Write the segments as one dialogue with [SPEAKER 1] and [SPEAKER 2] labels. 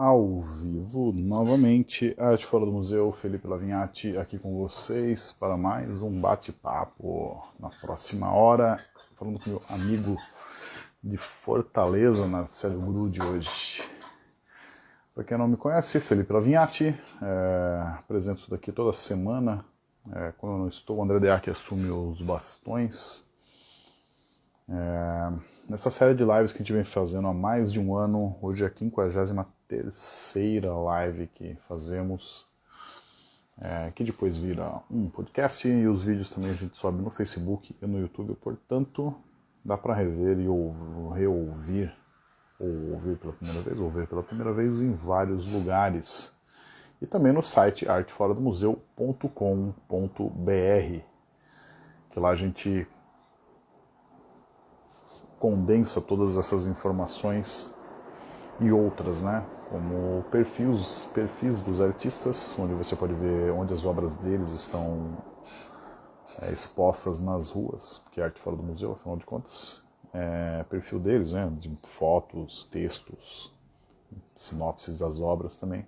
[SPEAKER 1] ao vivo novamente, Arte Fora do Museu, Felipe Lavinhati aqui com vocês para mais um bate-papo na próxima hora, falando com meu amigo de Fortaleza, Marcelo Grude hoje. Para quem não me conhece, Felipe Lavinhati, é, apresento isso daqui toda semana, é, quando eu não estou, o André Deac assume os bastões. É, nessa série de lives que a gente vem fazendo há mais de um ano, hoje é a 53 terceira live que fazemos, é, que depois vira um podcast e os vídeos também a gente sobe no Facebook e no YouTube, portanto dá para rever e ou, reouvir, ou ouvir pela primeira vez, ou ver pela primeira vez em vários lugares. E também no site arteforadomuseu.com.br, que lá a gente condensa todas essas informações e outras, né? Como perfis, perfis dos artistas, onde você pode ver onde as obras deles estão é, expostas nas ruas, porque é arte fora do museu, afinal de contas, é perfil deles, né, de fotos, textos, sinopses das obras também,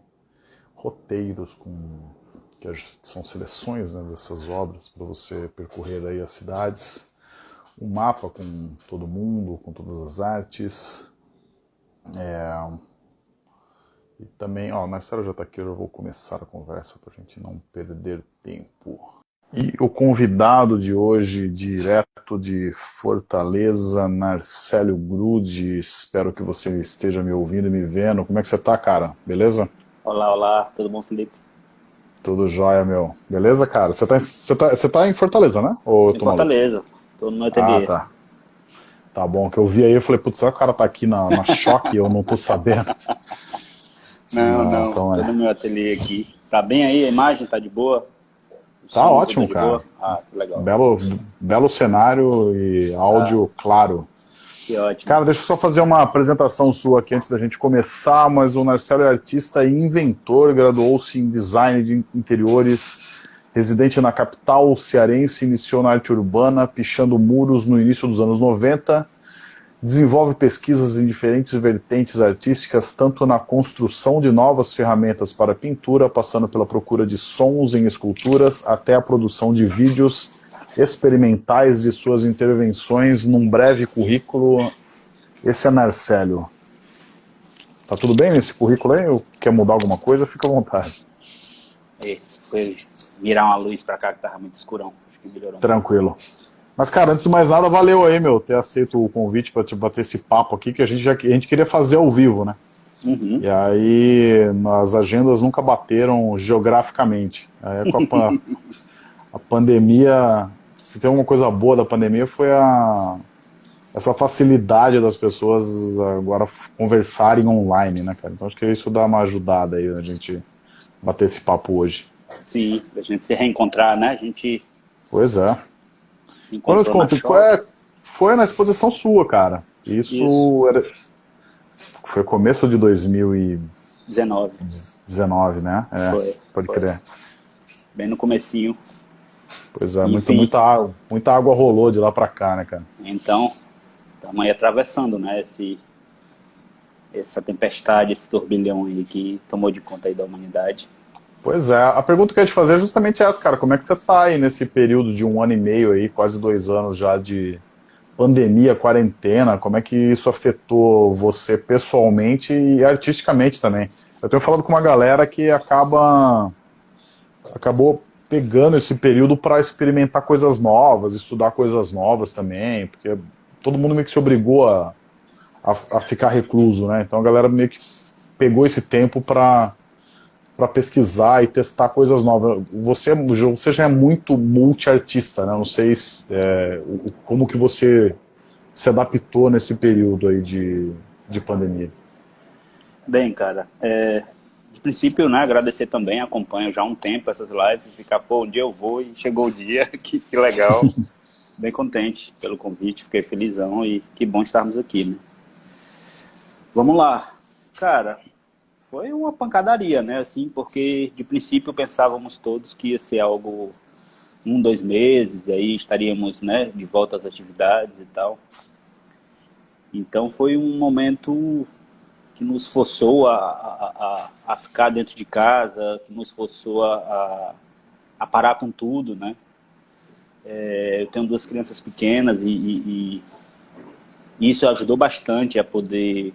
[SPEAKER 1] roteiros com que são seleções né, dessas obras para você percorrer aí as cidades, um mapa com todo mundo, com todas as artes, é, e também, ó, Marcelo já está aqui, eu vou começar a conversa para a gente não perder tempo. E o convidado de hoje, direto de Fortaleza, Marcelo Grude, espero que você esteja me ouvindo e me vendo. Como é que você está, cara? Beleza?
[SPEAKER 2] Olá, olá, tudo bom, Felipe?
[SPEAKER 1] Tudo jóia, meu. Beleza, cara? Você está você tá, você tá em Fortaleza, né? Ou
[SPEAKER 2] em Fortaleza, estou no ateliê.
[SPEAKER 1] Ah, tá. Tá bom, que eu vi aí, eu falei, putz, será que o cara tá aqui na, na choque e eu não tô sabendo?
[SPEAKER 2] Não, não, então, tô é. no meu ateliê aqui. Tá bem aí a imagem? Tá de boa?
[SPEAKER 1] O tá ótimo, tá cara.
[SPEAKER 2] Ah, que legal.
[SPEAKER 1] Belo, belo cenário e áudio ah, claro.
[SPEAKER 2] Que ótimo.
[SPEAKER 1] Cara, deixa eu só fazer uma apresentação sua aqui antes da gente começar, mas o Marcelo é artista e inventor, graduou-se em design de interiores, residente na capital cearense, iniciou na arte urbana, pichando muros no início dos anos 90, desenvolve pesquisas em diferentes vertentes artísticas, tanto na construção de novas ferramentas para pintura, passando pela procura de sons em esculturas, até a produção de vídeos experimentais de suas intervenções num breve currículo. Esse é Narcélio. Tá tudo bem nesse currículo aí? Quer mudar alguma coisa? Fica à vontade.
[SPEAKER 2] É, foi virar uma luz para cá que tava muito escurão. Acho que melhorou.
[SPEAKER 1] Tranquilo. Mas, cara, antes de mais nada, valeu aí, meu, ter aceito o convite para te bater esse papo aqui, que a gente já a gente queria fazer ao vivo, né?
[SPEAKER 2] Uhum.
[SPEAKER 1] E aí, as agendas nunca bateram geograficamente. Aí, com a, a pandemia, se tem uma coisa boa da pandemia, foi a, essa facilidade das pessoas agora conversarem online, né, cara? Então acho que isso dá uma ajudada aí a gente bater esse papo hoje.
[SPEAKER 2] Sim, a gente se reencontrar, né? A gente...
[SPEAKER 1] Pois é. Quando eu te conto, é, foi na exposição sua, cara. Isso, Isso. Era, foi começo de 2019. 19, né? É, foi, pode foi. crer.
[SPEAKER 2] Bem no comecinho.
[SPEAKER 1] Pois é, muita, muita, água, muita água rolou de lá pra cá, né, cara?
[SPEAKER 2] Então, estamos aí atravessando, né, esse, essa tempestade, esse turbilhão aí que tomou de conta aí da humanidade.
[SPEAKER 1] Pois é, a pergunta que eu ia te fazer é justamente essa, cara. Como é que você tá aí nesse período de um ano e meio aí, quase dois anos já de pandemia, quarentena? Como é que isso afetou você pessoalmente e artisticamente também? Eu tenho falado com uma galera que acaba acabou pegando esse período para experimentar coisas novas, estudar coisas novas também, porque todo mundo meio que se obrigou a, a, a ficar recluso, né? Então a galera meio que pegou esse tempo para para pesquisar e testar coisas novas. Você, você já é muito multiartista, né? Não sei se, é, como que você se adaptou nesse período aí de, de pandemia.
[SPEAKER 2] Bem, cara, é, de princípio, né, agradecer também, acompanho já há um tempo essas lives, ficar, pô, um dia eu vou e chegou o dia, que, que legal. Bem contente pelo convite, fiquei felizão e que bom estarmos aqui, né? Vamos lá. Cara, foi uma pancadaria, né? Assim, porque de princípio pensávamos todos que ia ser algo um, dois meses, e aí estaríamos, né, de volta às atividades e tal. Então foi um momento que nos forçou a, a, a, a ficar dentro de casa, que nos forçou a, a, parar com tudo, né? É, eu tenho duas crianças pequenas e, e, e, isso ajudou bastante a poder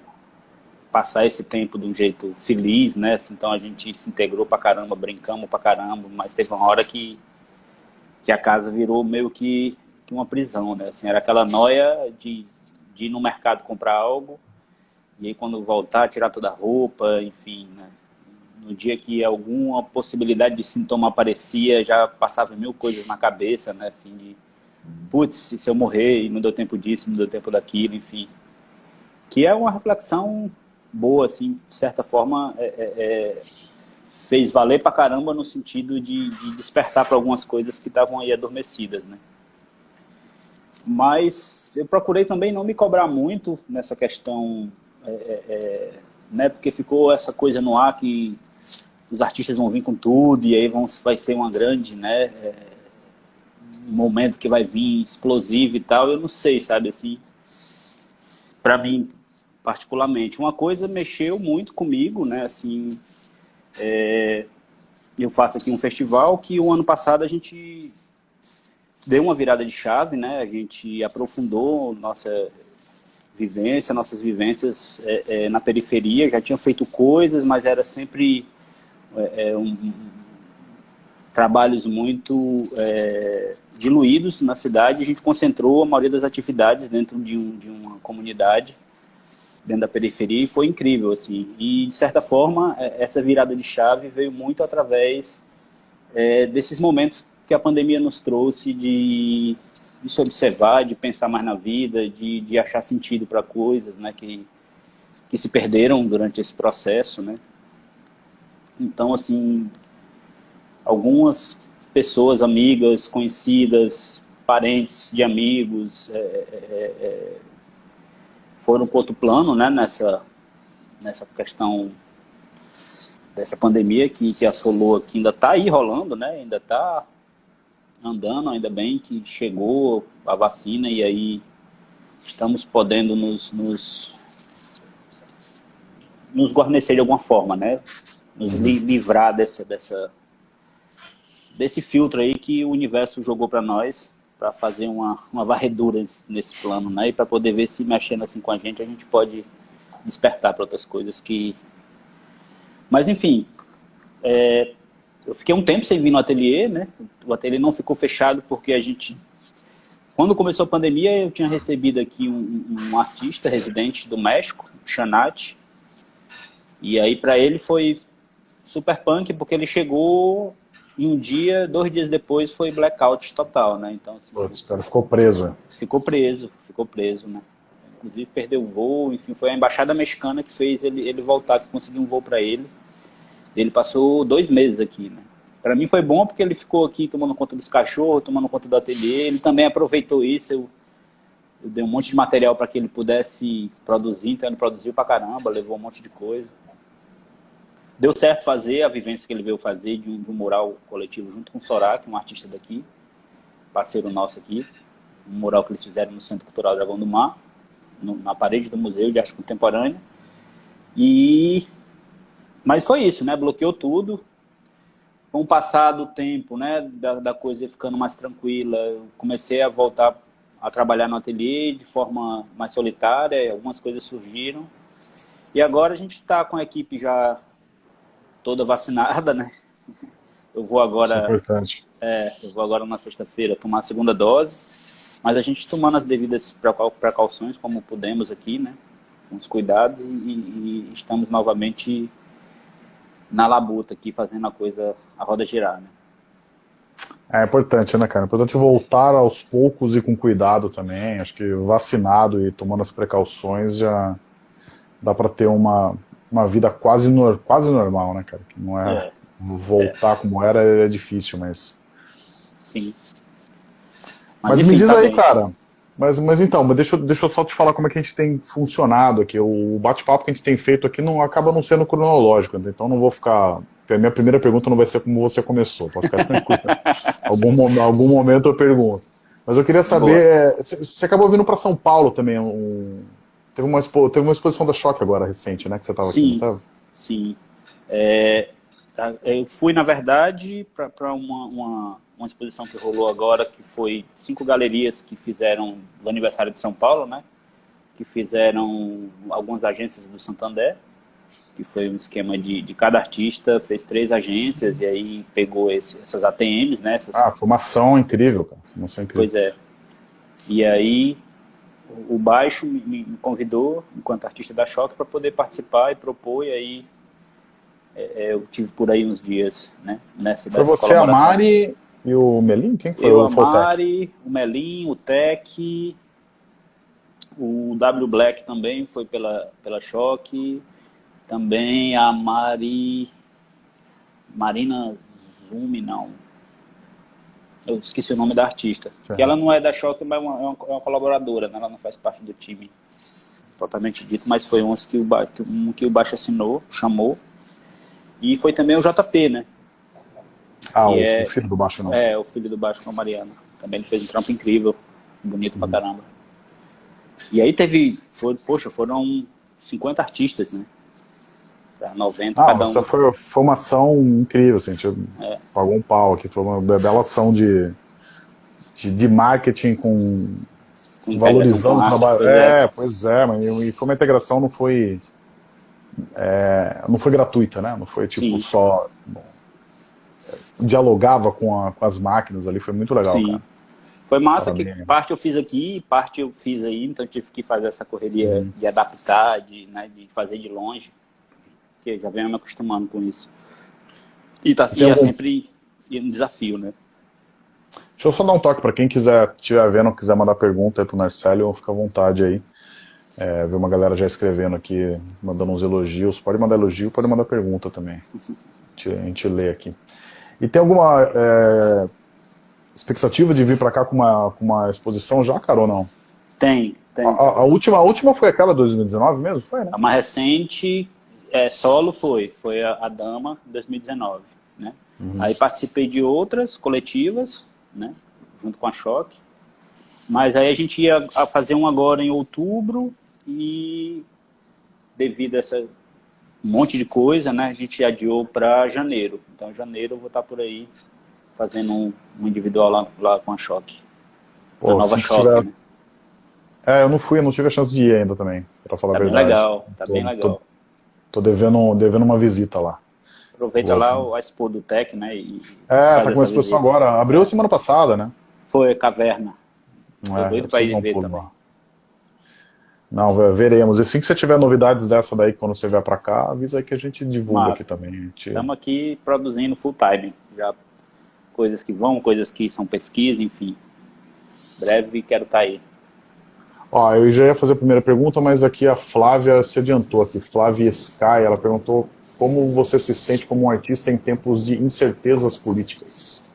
[SPEAKER 2] passar esse tempo de um jeito feliz, né? Então a gente se integrou pra caramba, brincamos pra caramba, mas teve uma hora que, que a casa virou meio que, que uma prisão, né? Assim, era aquela noia de, de ir no mercado comprar algo e aí quando voltar, tirar toda a roupa, enfim, né? No dia que alguma possibilidade de sintoma aparecia, já passava mil coisas na cabeça, né? Assim, de, putz, se eu morrer e não deu tempo disso, não deu tempo daquilo, enfim. Que é uma reflexão boa, assim, de certa forma, é, é, é fez valer pra caramba no sentido de, de despertar para algumas coisas que estavam aí adormecidas, né? Mas eu procurei também não me cobrar muito nessa questão é, é, é, né, porque ficou essa coisa no ar que os artistas vão vir com tudo e aí vão, vai ser uma grande, né, momento que vai vir explosivo e tal, eu não sei, sabe, assim, para mim, particularmente. Uma coisa mexeu muito comigo, né, assim, é, eu faço aqui um festival que o ano passado a gente deu uma virada de chave, né, a gente aprofundou nossa vivência, nossas vivências é, é, na periferia, já tinham feito coisas, mas era sempre é, é um, trabalhos muito é, diluídos na cidade. A gente concentrou a maioria das atividades dentro de, um, de uma comunidade, dentro da periferia, e foi incrível. assim. E, de certa forma, é, essa virada de chave veio muito através desses momentos que a pandemia nos trouxe de de se observar, de pensar mais na vida, de, de achar sentido para coisas né, que, que se perderam durante esse processo. Né? Então, assim, algumas pessoas, amigas, conhecidas, parentes de amigos, é, é, é, foram para outro plano né, nessa, nessa questão dessa pandemia que, que assolou aqui, ainda está aí rolando, né, ainda está andando, ainda bem que chegou a vacina e aí estamos podendo nos, nos, nos guarnecer de alguma forma, né? Nos uhum. li livrar dessa, dessa, desse filtro aí que o universo jogou para nós para fazer uma, uma varredura nesse plano, né? E para poder ver se mexendo assim com a gente, a gente pode despertar para outras coisas que... Mas, enfim, é, eu fiquei um tempo sem vir no ateliê, né? O ateliê não ficou fechado porque a gente... Quando começou a pandemia, eu tinha recebido aqui um, um artista residente do México, Chanat. E aí para ele foi super punk, porque ele chegou e um dia, dois dias depois, foi blackout total, né? Então, assim,
[SPEAKER 1] Putz, cara ficou preso.
[SPEAKER 2] Ficou preso, ficou preso, né? Inclusive perdeu o voo, enfim, foi a embaixada mexicana que fez ele, ele voltar, que conseguiu um voo para ele. Ele passou dois meses aqui, né? Para mim foi bom porque ele ficou aqui tomando conta dos cachorros, tomando conta do ateliê. Ele também aproveitou isso. Eu, eu dei um monte de material para que ele pudesse produzir, então ele produziu para caramba, levou um monte de coisa. Deu certo fazer a vivência que ele veio fazer de um, de um mural coletivo junto com o Sorak, um artista daqui, parceiro nosso aqui. Um mural que eles fizeram no Centro Cultural Dragão do Mar, no, na parede do Museu de Arte Contemporânea. E mas foi isso, né? Bloqueou tudo. Com o passar do tempo, né, da, da coisa ficando mais tranquila, eu comecei a voltar a trabalhar no ateliê de forma mais solitária, algumas coisas surgiram. E agora a gente está com a equipe já toda vacinada, né? Eu vou agora... Isso é
[SPEAKER 1] importante.
[SPEAKER 2] É, eu vou agora na sexta-feira tomar a segunda dose, mas a gente tomando as devidas precauções, como pudemos aqui, né? Com os cuidados, e, e estamos novamente na labuta aqui, fazendo a coisa, a roda girar, né?
[SPEAKER 1] É importante, né, cara? É importante voltar aos poucos e com cuidado também. Acho que vacinado e tomando as precauções já dá para ter uma, uma vida quase, no, quase normal, né, cara? Que não é, é. voltar é. como era é difícil, mas...
[SPEAKER 2] Sim.
[SPEAKER 1] Mas, mas enfim, me diz tá aí, bem. cara, mas, mas então, mas deixa, deixa eu só te falar como é que a gente tem funcionado aqui. O bate-papo que a gente tem feito aqui não acaba não sendo cronológico, então não vou ficar. A minha primeira pergunta não vai ser como você começou, pode ficar tranquilo. algum, algum momento eu pergunto. Mas eu queria saber, é, você acabou vindo para São Paulo também um, Teve uma, expo, teve uma exposição da Choque agora, recente, né? Que você estava aqui,
[SPEAKER 2] não tava? Sim. É, tá, eu fui, na verdade, para uma, uma, uma, exposição que rolou agora, que foi cinco galerias que fizeram o aniversário de São Paulo, né? Que fizeram algumas agências do Santander, que foi um esquema de, de cada artista, fez três agências e aí pegou esse, essas ATMs, né? Essas...
[SPEAKER 1] Ah, formação incrível, cara. Formação incrível.
[SPEAKER 2] Pois é. E aí o Baixo me convidou, enquanto artista da Choque, para poder participar e propor, e aí é, é, eu tive por aí uns dias, né, nessa
[SPEAKER 1] Foi você, a Mari e o Melim? Quem foi
[SPEAKER 2] eu,
[SPEAKER 1] o
[SPEAKER 2] a Mari, o Melim, o Tec, o W Black também foi pela, pela Choque, também a Mari, Marina Zumi, não, eu esqueci o nome da artista. Que ela não é da Choque, mas é uma, é uma, colaboradora, né? ela não faz parte do time totalmente dito, mas foi um que o, um que o Baixo assinou, chamou. E foi também o JP, né?
[SPEAKER 1] Ah, o, é, filho do Baixo não.
[SPEAKER 2] É, o filho do Baixo com a Mariana. Também ele fez um trampo incrível, bonito hum. pra caramba. E aí teve, foi, poxa, foram 50 artistas, né? 90
[SPEAKER 1] ah, cada um. Essa foi, foi uma ação incrível, assim, a gente é. pagou um pau aqui, foi uma bela ação de, de, de marketing com, com valorizando o trabalho. É, é, pois é, mas e foi uma integração, não foi é, não foi gratuita, né? Não foi tipo Sim. só bom, dialogava com, a, com, as máquinas ali, foi muito legal, Sim. Cara.
[SPEAKER 2] Foi massa que parte eu fiz aqui, parte eu fiz aí, então tive que fazer essa correria hum. de adaptar, de, né, de fazer de longe porque já venho me acostumando com isso. E, tá, e é sempre um desafio, né?
[SPEAKER 1] Deixa eu só dar um toque para quem quiser, estiver vendo, quiser mandar pergunta aí pro Narcélio, fica à vontade aí. É, ver uma galera já escrevendo aqui, mandando uns elogios. Pode mandar elogio, pode mandar pergunta também. A gente lê aqui. E tem alguma é, expectativa de vir para cá com uma, com uma exposição já, cara, ou não?
[SPEAKER 2] Tem, tem.
[SPEAKER 1] A, a, última, a última foi aquela 2019 mesmo? Foi, né?
[SPEAKER 2] A mais recente, é, solo foi, foi a, a Dama 2019, né? Uhum. Aí participei de outras coletivas, né? Junto com a Choque. Mas aí a gente ia fazer um agora em outubro e devido a essa um monte de coisa, né? A gente adiou para janeiro. Então janeiro eu vou estar por aí fazendo um, um individual lá, lá, com a Choque.
[SPEAKER 1] Pô, a nova Choque, tiver... né? É, eu não fui, eu não tive a chance de ir ainda também, para falar
[SPEAKER 2] tá
[SPEAKER 1] a verdade.
[SPEAKER 2] Legal, tá tô, bem legal. Tô
[SPEAKER 1] Tô devendo, devendo uma visita lá.
[SPEAKER 2] Aproveita Vou... lá a Expo do Tec, né? E
[SPEAKER 1] é, tá com uma exposição visita. agora. Abriu semana passada, né?
[SPEAKER 2] Foi, Caverna. Tô é, doido pra ir ver também. Lá.
[SPEAKER 1] Não, veremos. E assim que você tiver novidades dessa daí, quando você vier pra cá, avisa aí que a gente divulga Massa. aqui também.
[SPEAKER 2] Estamos aqui produzindo full time. Já coisas que vão, coisas que são pesquisa, enfim. Breve quero estar tá aí.
[SPEAKER 1] Ó, eu já ia fazer a primeira pergunta, mas aqui a Flávia se adiantou aqui. Flávia Sky, ela perguntou como você se sente como um artista em tempos de incertezas políticas.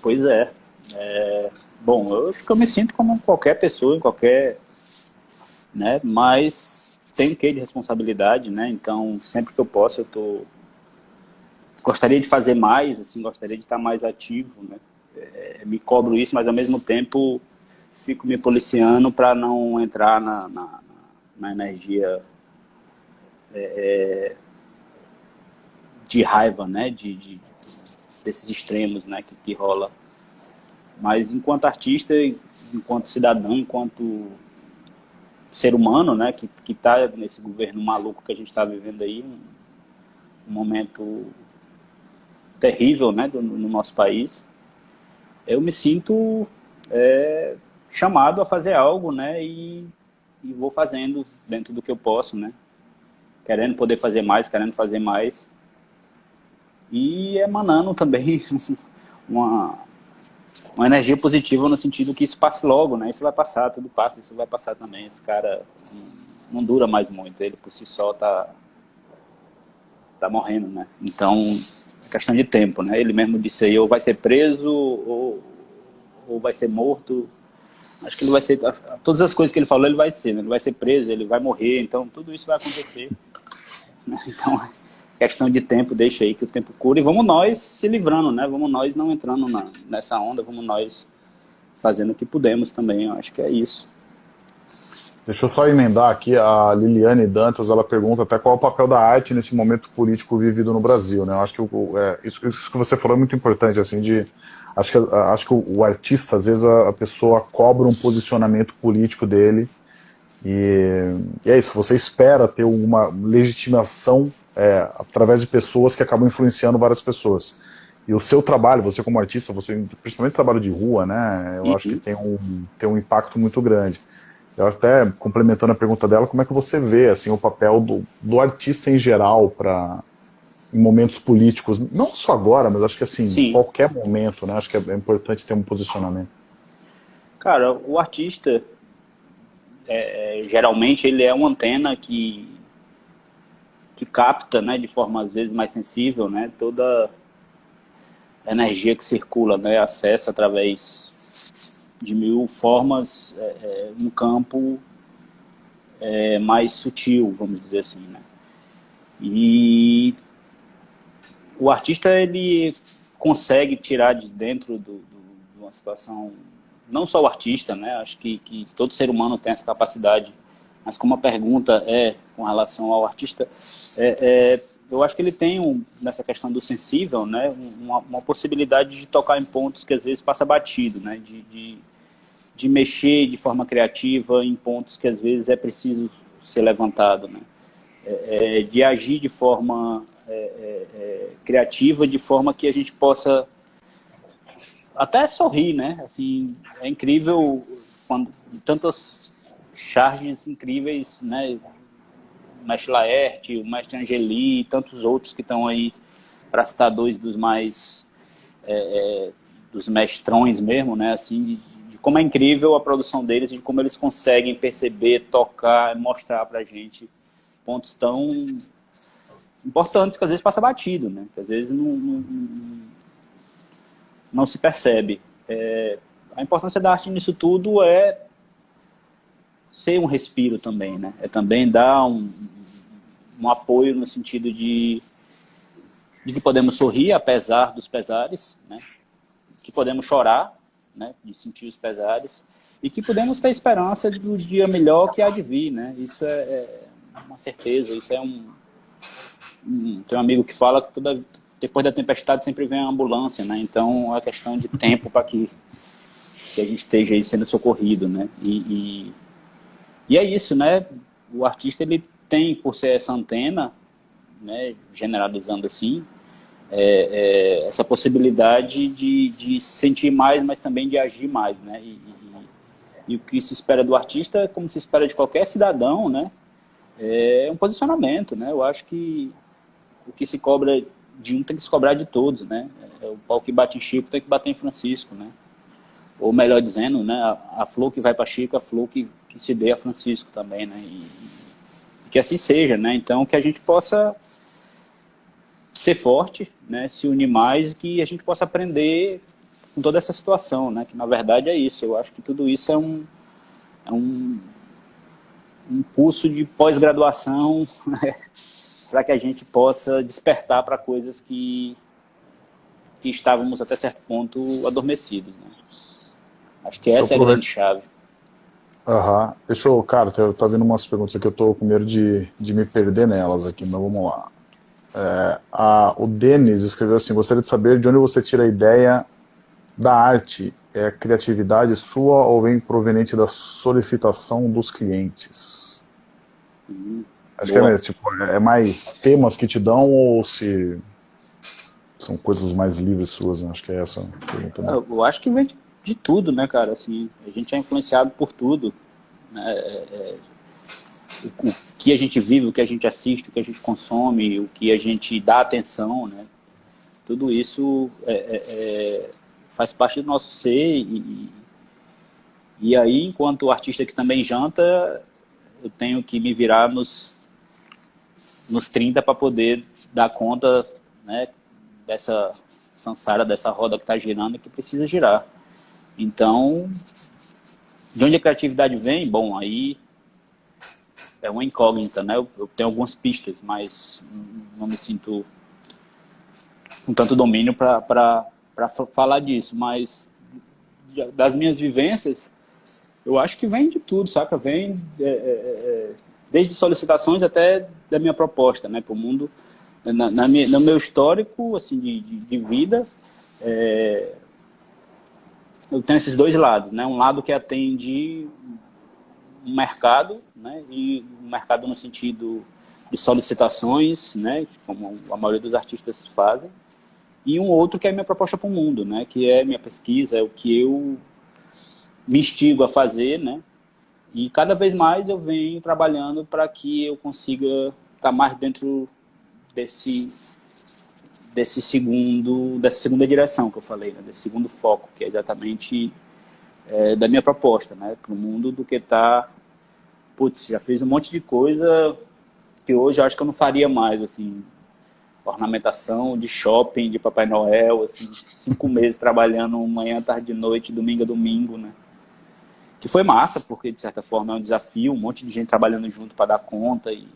[SPEAKER 2] Pois é. é bom, eu acho que eu me sinto como qualquer pessoa, em qualquer... Né, mas tem que de responsabilidade, né? Então, sempre que eu posso, eu tô... Gostaria de fazer mais, assim, gostaria de estar mais ativo, né? É, me cobro isso, mas ao mesmo tempo fico me policiando para não entrar na, na, na energia é, é, de raiva, né? De, de, desses extremos né? que, que rola. Mas enquanto artista, enquanto cidadão, enquanto ser humano, né? Que está nesse governo maluco que a gente está vivendo aí, um, um, momento terrível, né? Do, no nosso país, eu me sinto é, chamado a fazer algo, né? E, e vou fazendo dentro do que eu posso, né? Querendo poder fazer mais, querendo fazer mais. E emanando também uma, uma energia positiva no sentido que isso passe logo, né? Isso vai passar, tudo passa, isso vai passar também. Esse cara não dura mais muito, ele por si só tá, tá morrendo, né? Então, é questão de tempo, né? Ele mesmo disse aí, ou vai ser preso, ou, ou vai ser morto, Acho que ele vai ser, todas as coisas que ele falou, ele vai ser, né? ele vai ser preso, ele vai morrer, então tudo isso vai acontecer. Né? Então, questão de tempo, deixa aí que o tempo cura e vamos nós se livrando, né? Vamos nós não entrando na, nessa onda, vamos nós fazendo o que pudemos também, eu acho que é isso.
[SPEAKER 1] Deixa eu só emendar aqui, a Liliane Dantas, ela pergunta até qual é o papel da arte nesse momento político vivido no Brasil, né? Eu acho que é, isso, isso, que você falou é muito importante, assim, de... Acho que, acho que o, artista, às vezes, a, a, pessoa cobra um posicionamento político dele, e, e é isso, você espera ter uma legitimação é, através de pessoas que acabam influenciando várias pessoas. E o seu trabalho, você como artista, você principalmente trabalho de rua, né? Eu uhum. acho que tem um, tem um impacto muito grande. Eu até, complementando a pergunta dela, como é que você vê assim, o papel do, do artista em geral para em momentos políticos, não só agora, mas acho que assim, em qualquer momento, né? Acho que é, é importante ter um posicionamento.
[SPEAKER 2] Cara, o artista, é, é, geralmente, ele é uma antena que, que capta, né, de forma às vezes mais sensível, né, toda a energia que circula, né, acessa através de mil formas é, é, um campo é, mais sutil, vamos dizer assim, né? E o artista, ele consegue tirar de dentro do, do, de uma situação, não só o artista, né? Acho que, que todo ser humano tem essa capacidade, mas como a pergunta é com relação ao artista, é, é, eu acho que ele tem, um, nessa questão do sensível, né? Uma, uma, possibilidade de tocar em pontos que às vezes passa batido, né? de, de de mexer de forma criativa em pontos que às vezes é preciso ser levantado, né? É, é, de agir de forma é, é, é, criativa, de forma que a gente possa até sorrir, né? Assim, é incrível quando tantas charges incríveis, né? O mestre Laerte, o mestre Angeli e tantos outros que estão aí, para citar dois dos mais, é, dos mestrões mesmo, né? Assim, como é incrível a produção deles e como eles conseguem perceber, tocar, mostrar pra gente pontos tão importantes que às vezes passa batido, né? Que às vezes não, não, não se percebe. É, a importância da arte nisso tudo é ser um respiro também, né? É também dar um, um apoio no sentido de, de que podemos sorrir apesar dos pesares, né? Que podemos chorar né, de sentir os pesares, e que podemos ter esperança do dia melhor que há de vir, né? Isso é, é uma certeza, isso é um... Tem um amigo que fala que toda, depois da tempestade sempre vem a ambulância, né? Então é questão de tempo para que, que a gente esteja aí sendo socorrido, né? E, e, e é isso, né? O artista, ele tem, por ser essa antena, né, generalizando assim, é, é, essa possibilidade de, de sentir mais, mas também de agir mais, né? E, e, e, o que se espera do artista, como se espera de qualquer cidadão, né? É um posicionamento, né? Eu acho que o que se cobra de um tem que se cobrar de todos, né? É, o pau que bate em Chico tem que bater em Francisco, né? Ou melhor dizendo, né? A, a flor que vai para Chico, a flor que, que se dê a Francisco também, né? E que assim seja, né? Então, que a gente possa ser forte, né, se unir mais, que a gente possa aprender com toda essa situação, né, que na verdade é isso. Eu acho que tudo isso é um, é um, um curso de pós-graduação né, para que a gente possa despertar para coisas que, que estávamos até certo ponto adormecidos. Né. Acho que essa é a grande chave.
[SPEAKER 1] Aham. Uhum. Deixa eu, cara, eu tô vendo umas perguntas aqui, eu tô com medo de, de me perder nelas aqui, mas vamos lá. É, a, o Denis escreveu assim, gostaria de saber de onde você tira a ideia da arte. É criatividade sua ou vem proveniente da solicitação dos clientes? Hum, Acho boa. que é, tipo, é mais temas que te dão ou se são coisas mais livres suas? Né? Acho que é essa a pergunta.
[SPEAKER 2] Né? Eu acho que vem de, tudo, né, cara? Assim, a gente é influenciado por tudo. Né? É, é o, que a gente vive, o que a gente assiste, o que a gente consome, o que a gente dá atenção, né? Tudo isso é, é, é, faz parte do nosso ser e, e aí, enquanto artista que também janta, eu tenho que me virar nos, nos 30 para poder dar conta né, dessa sansara, dessa roda que está girando e que precisa girar. Então, de onde a criatividade vem? Bom, aí é uma incógnita, né? Eu, eu, tenho algumas pistas, mas não me sinto com tanto domínio para falar disso. Mas das minhas vivências, Eu acho que vem de tudo, saca? Vem é, é, é desde solicitações até da minha proposta, né, para o mundo. Na, na minha, no meu histórico, assim, de, de, de vida, é, eu tenho esses dois lados, né? Um lado que atende um mercado, né? E mercado no sentido de solicitações, né? Como a maioria dos artistas fazem. E um outro que é a minha proposta para o mundo, né? Que é minha pesquisa, é o que eu me instigo a fazer, né? E cada vez mais eu venho trabalhando para que eu consiga estar tá mais dentro desse desse segundo, dessa segunda direção que eu falei, né? desse segundo foco, que é exatamente é, da minha proposta, né? para o mundo do que tá, putz, já fiz um monte de coisa que hoje eu acho que eu não faria mais, assim, ornamentação de shopping, de Papai Noel, assim, cinco meses trabalhando manhã, tarde, noite, domingo a domingo, né? Que foi massa, porque de certa forma é um desafio, um monte de gente trabalhando junto para dar conta e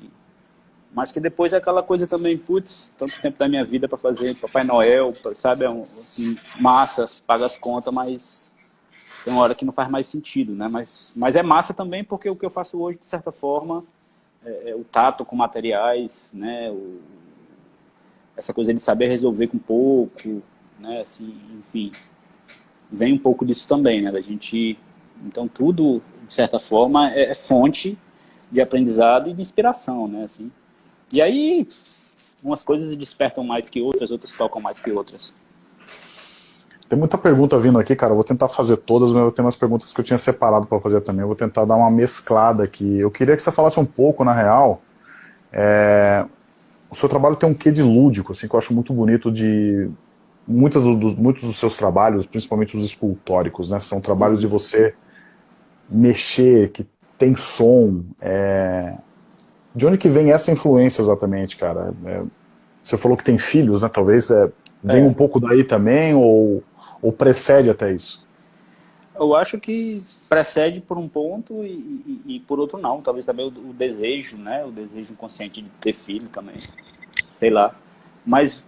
[SPEAKER 2] mas que depois é aquela coisa também, putz, tanto tempo da minha vida para fazer Papai Noel, sabe, é um, assim, massa, paga as contas, mas tem uma hora que não faz mais sentido, né? Mas, mas é massa também porque o que eu faço hoje, de certa forma, é, é o tato com materiais, né? O, essa coisa de saber resolver com pouco, né? Assim, enfim, vem um pouco disso também, né? Da gente, então tudo, de certa forma, é, é fonte de aprendizado e de inspiração, né? Assim, e aí, umas coisas despertam mais que outras, outras tocam mais que outras.
[SPEAKER 1] Tem muita pergunta vindo aqui, cara. Eu vou tentar fazer todas, mas eu tenho umas perguntas que eu tinha separado para fazer também. Eu vou tentar dar uma mesclada aqui. Eu queria que você falasse um pouco, na real. É... O seu trabalho tem um quê de lúdico, assim, que eu acho muito bonito de. Muitos dos, muitos dos seus trabalhos, principalmente os escultóricos, né? São trabalhos de você mexer, que tem som. É... De onde que vem essa influência exatamente, cara? É, você falou que tem filhos, né? Talvez é, vem é. um pouco daí também, ou, ou precede até isso?
[SPEAKER 2] Eu acho que precede por um ponto e, e, e por outro não. Talvez também o, o, desejo, né? O desejo inconsciente de ter filho também. Sei lá. Mas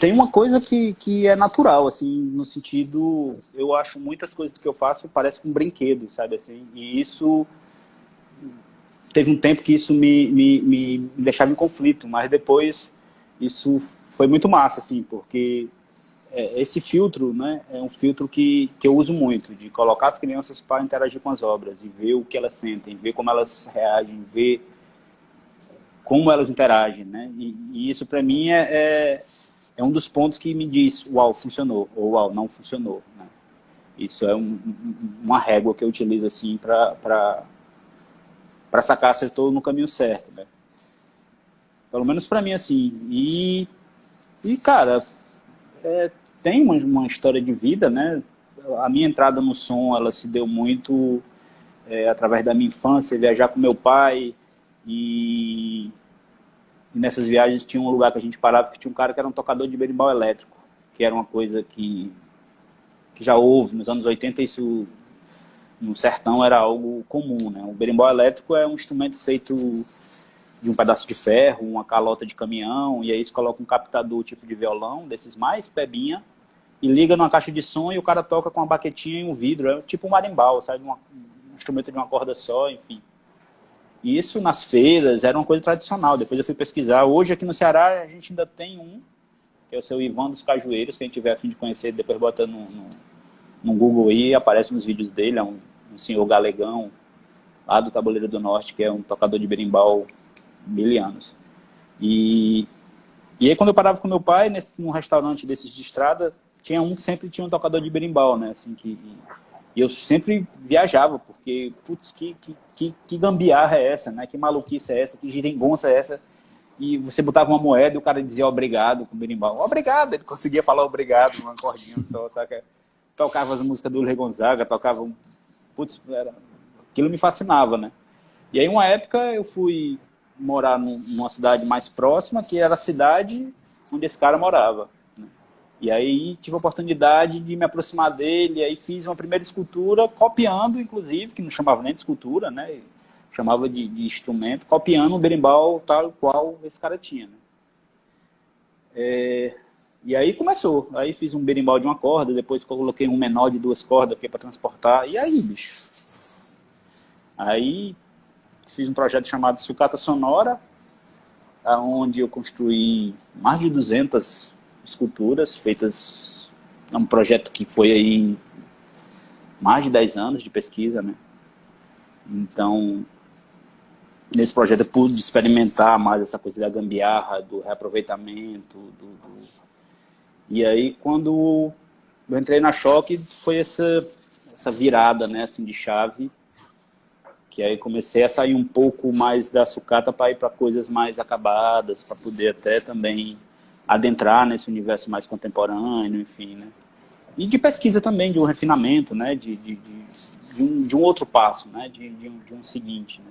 [SPEAKER 2] tem uma coisa que, que é natural, assim, no sentido... Eu acho muitas coisas que eu faço parece um brinquedo, sabe? Assim, e isso teve um tempo que isso me, me, me deixava em conflito, mas depois isso foi muito massa, assim, porque é, esse filtro, né, é um filtro que, que eu uso muito, de colocar as crianças para interagir com as obras e ver o que elas sentem, ver como elas reagem, ver como elas interagem, né, e, e isso para mim é, é, é, um dos pontos que me diz, uau, funcionou, ou uau, não funcionou, né? Isso é um, uma régua que eu utilizo, assim, para sacar se eu estou no caminho certo, né? Pelo menos para mim, assim. E, e cara, é, tem uma, uma, história de vida, né? A minha entrada no som, ela se deu muito é, através da minha infância, viajar com meu pai e, e, nessas viagens tinha um lugar que a gente parava que tinha um cara que era um tocador de berimbau elétrico, que era uma coisa que, que já houve nos anos 80, isso no sertão era algo comum, né? O berimbau elétrico é um instrumento feito de um pedaço de ferro, uma calota de caminhão, e aí você coloca um captador tipo de violão, desses mais pebinha, e liga numa caixa de som e o cara toca com uma baquetinha e um vidro, é tipo um marimbau, sabe? um instrumento de uma corda só, enfim. Isso nas feiras era uma coisa tradicional, depois eu fui pesquisar. Hoje aqui no Ceará a gente ainda tem um, que é o seu Ivan dos Cajueiros, quem tiver a fim de conhecer, depois bota no, no, no Google aí, aparece nos vídeos dele, é um um senhor galegão, lá do Tabuleiro do Norte, que é um tocador de berimbau mil anos. E, e aí quando eu parava com meu pai, nesse, num restaurante desses de estrada, tinha um que sempre tinha um tocador de berimbau, né? Assim, que, e eu sempre viajava, porque, putz, que, que, que, que gambiarra é essa, né? Que maluquice é essa, que giringonça é essa? E você botava uma moeda e o cara dizia obrigado com o berimbau. Obrigado! Ele conseguia falar obrigado numa cordinha só, saca? Tocava as músicas do Le Gonzaga, tocava putz, era, aquilo me fascinava, né? E aí, uma época, eu fui morar num, numa cidade mais próxima, que era a cidade onde esse cara morava. E aí, tive a oportunidade de me aproximar dele, aí fiz uma primeira escultura, copiando, inclusive, que não chamava nem de escultura, né? Chamava de, de instrumento, copiando um berimbau tal qual esse cara tinha, né? É, e aí começou. Aí fiz um berimbau de uma corda, depois coloquei um menor de duas cordas aqui para transportar. E aí, bicho, Aí fiz um projeto chamado Sucata Sonora, onde eu construí mais de 200 esculturas feitas, é um projeto que foi aí mais de 10 anos de pesquisa, né? Então, nesse projeto eu pude experimentar mais essa coisa da gambiarra, do reaproveitamento, do, do... e aí quando eu entrei na Choque foi essa, essa virada, né, assim, de chave, que aí comecei a sair um pouco mais da sucata para ir para coisas mais acabadas, para poder até também adentrar nesse universo mais contemporâneo, enfim, né. E de pesquisa também, de um refinamento, né, de, de, de, de um, de um outro passo, né, de, um, de um seguinte, né.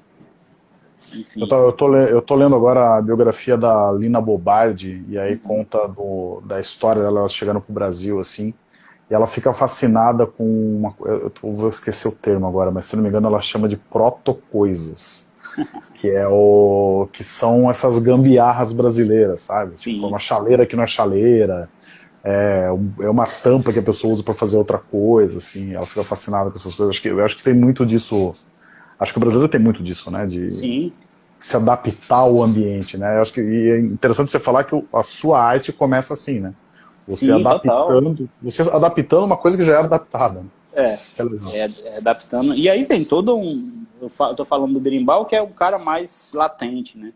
[SPEAKER 1] Eu tô, eu, tô, eu tô, lendo agora a biografia da Lina Bobardi, e aí uhum. conta do, da história dela chegando pro Brasil, assim, e ela fica fascinada com uma eu vou esquecer o termo agora, mas se não me engano ela chama de protocoisas, que é o que são essas gambiarras brasileiras, sabe? Tipo, uma chaleira que não é chaleira, é, é uma tampa que a pessoa usa para fazer outra coisa, assim, ela fica fascinada com essas coisas. Acho que, eu acho que tem muito disso Acho que o brasileiro tem muito disso, né? De Sim. se adaptar ao ambiente, né? Eu acho que e é interessante você falar que a sua arte começa assim, né? Você Sim, adaptando, total. você adaptando uma coisa que já era adaptada.
[SPEAKER 2] É, é, é, adaptando. E aí tem todo um. Eu tô falando do berimbau, que é o cara mais latente, né?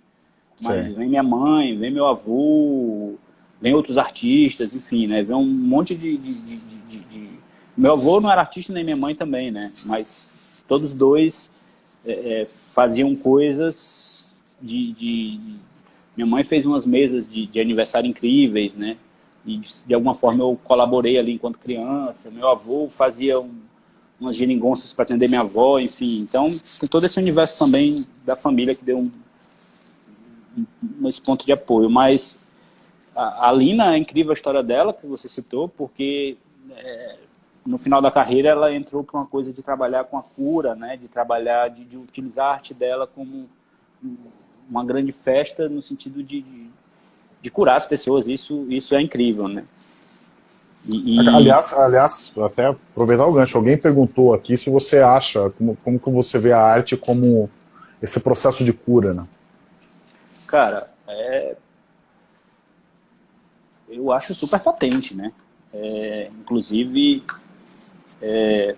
[SPEAKER 2] Mas Sim. vem minha mãe, vem meu avô, vem outros artistas, enfim, né? Vem um monte de, de, de, de, Meu avô não era artista, nem minha mãe também, né? Mas todos dois é, é, faziam coisas de, Minha mãe fez umas mesas de, de aniversário incríveis, né? E de alguma forma eu colaborei ali enquanto criança. Meu avô fazia um, umas geringonças para atender minha avó, enfim. Então, tem todo esse universo também da família que deu um, um, esse ponto de apoio. Mas a, a Lina, é incrível a história dela, que você citou, porque é, no final da carreira ela entrou para uma coisa de trabalhar com a cura, né, de trabalhar, de, de utilizar a arte dela como uma grande festa no sentido de, de, de, curar as pessoas, isso, isso é incrível, né.
[SPEAKER 1] E, e... Aliás, aliás, até aproveitar o gancho, alguém perguntou aqui se você acha, como, como que você vê a arte como esse processo de cura, né?
[SPEAKER 2] Cara, é... eu acho super potente, né? É, inclusive, é,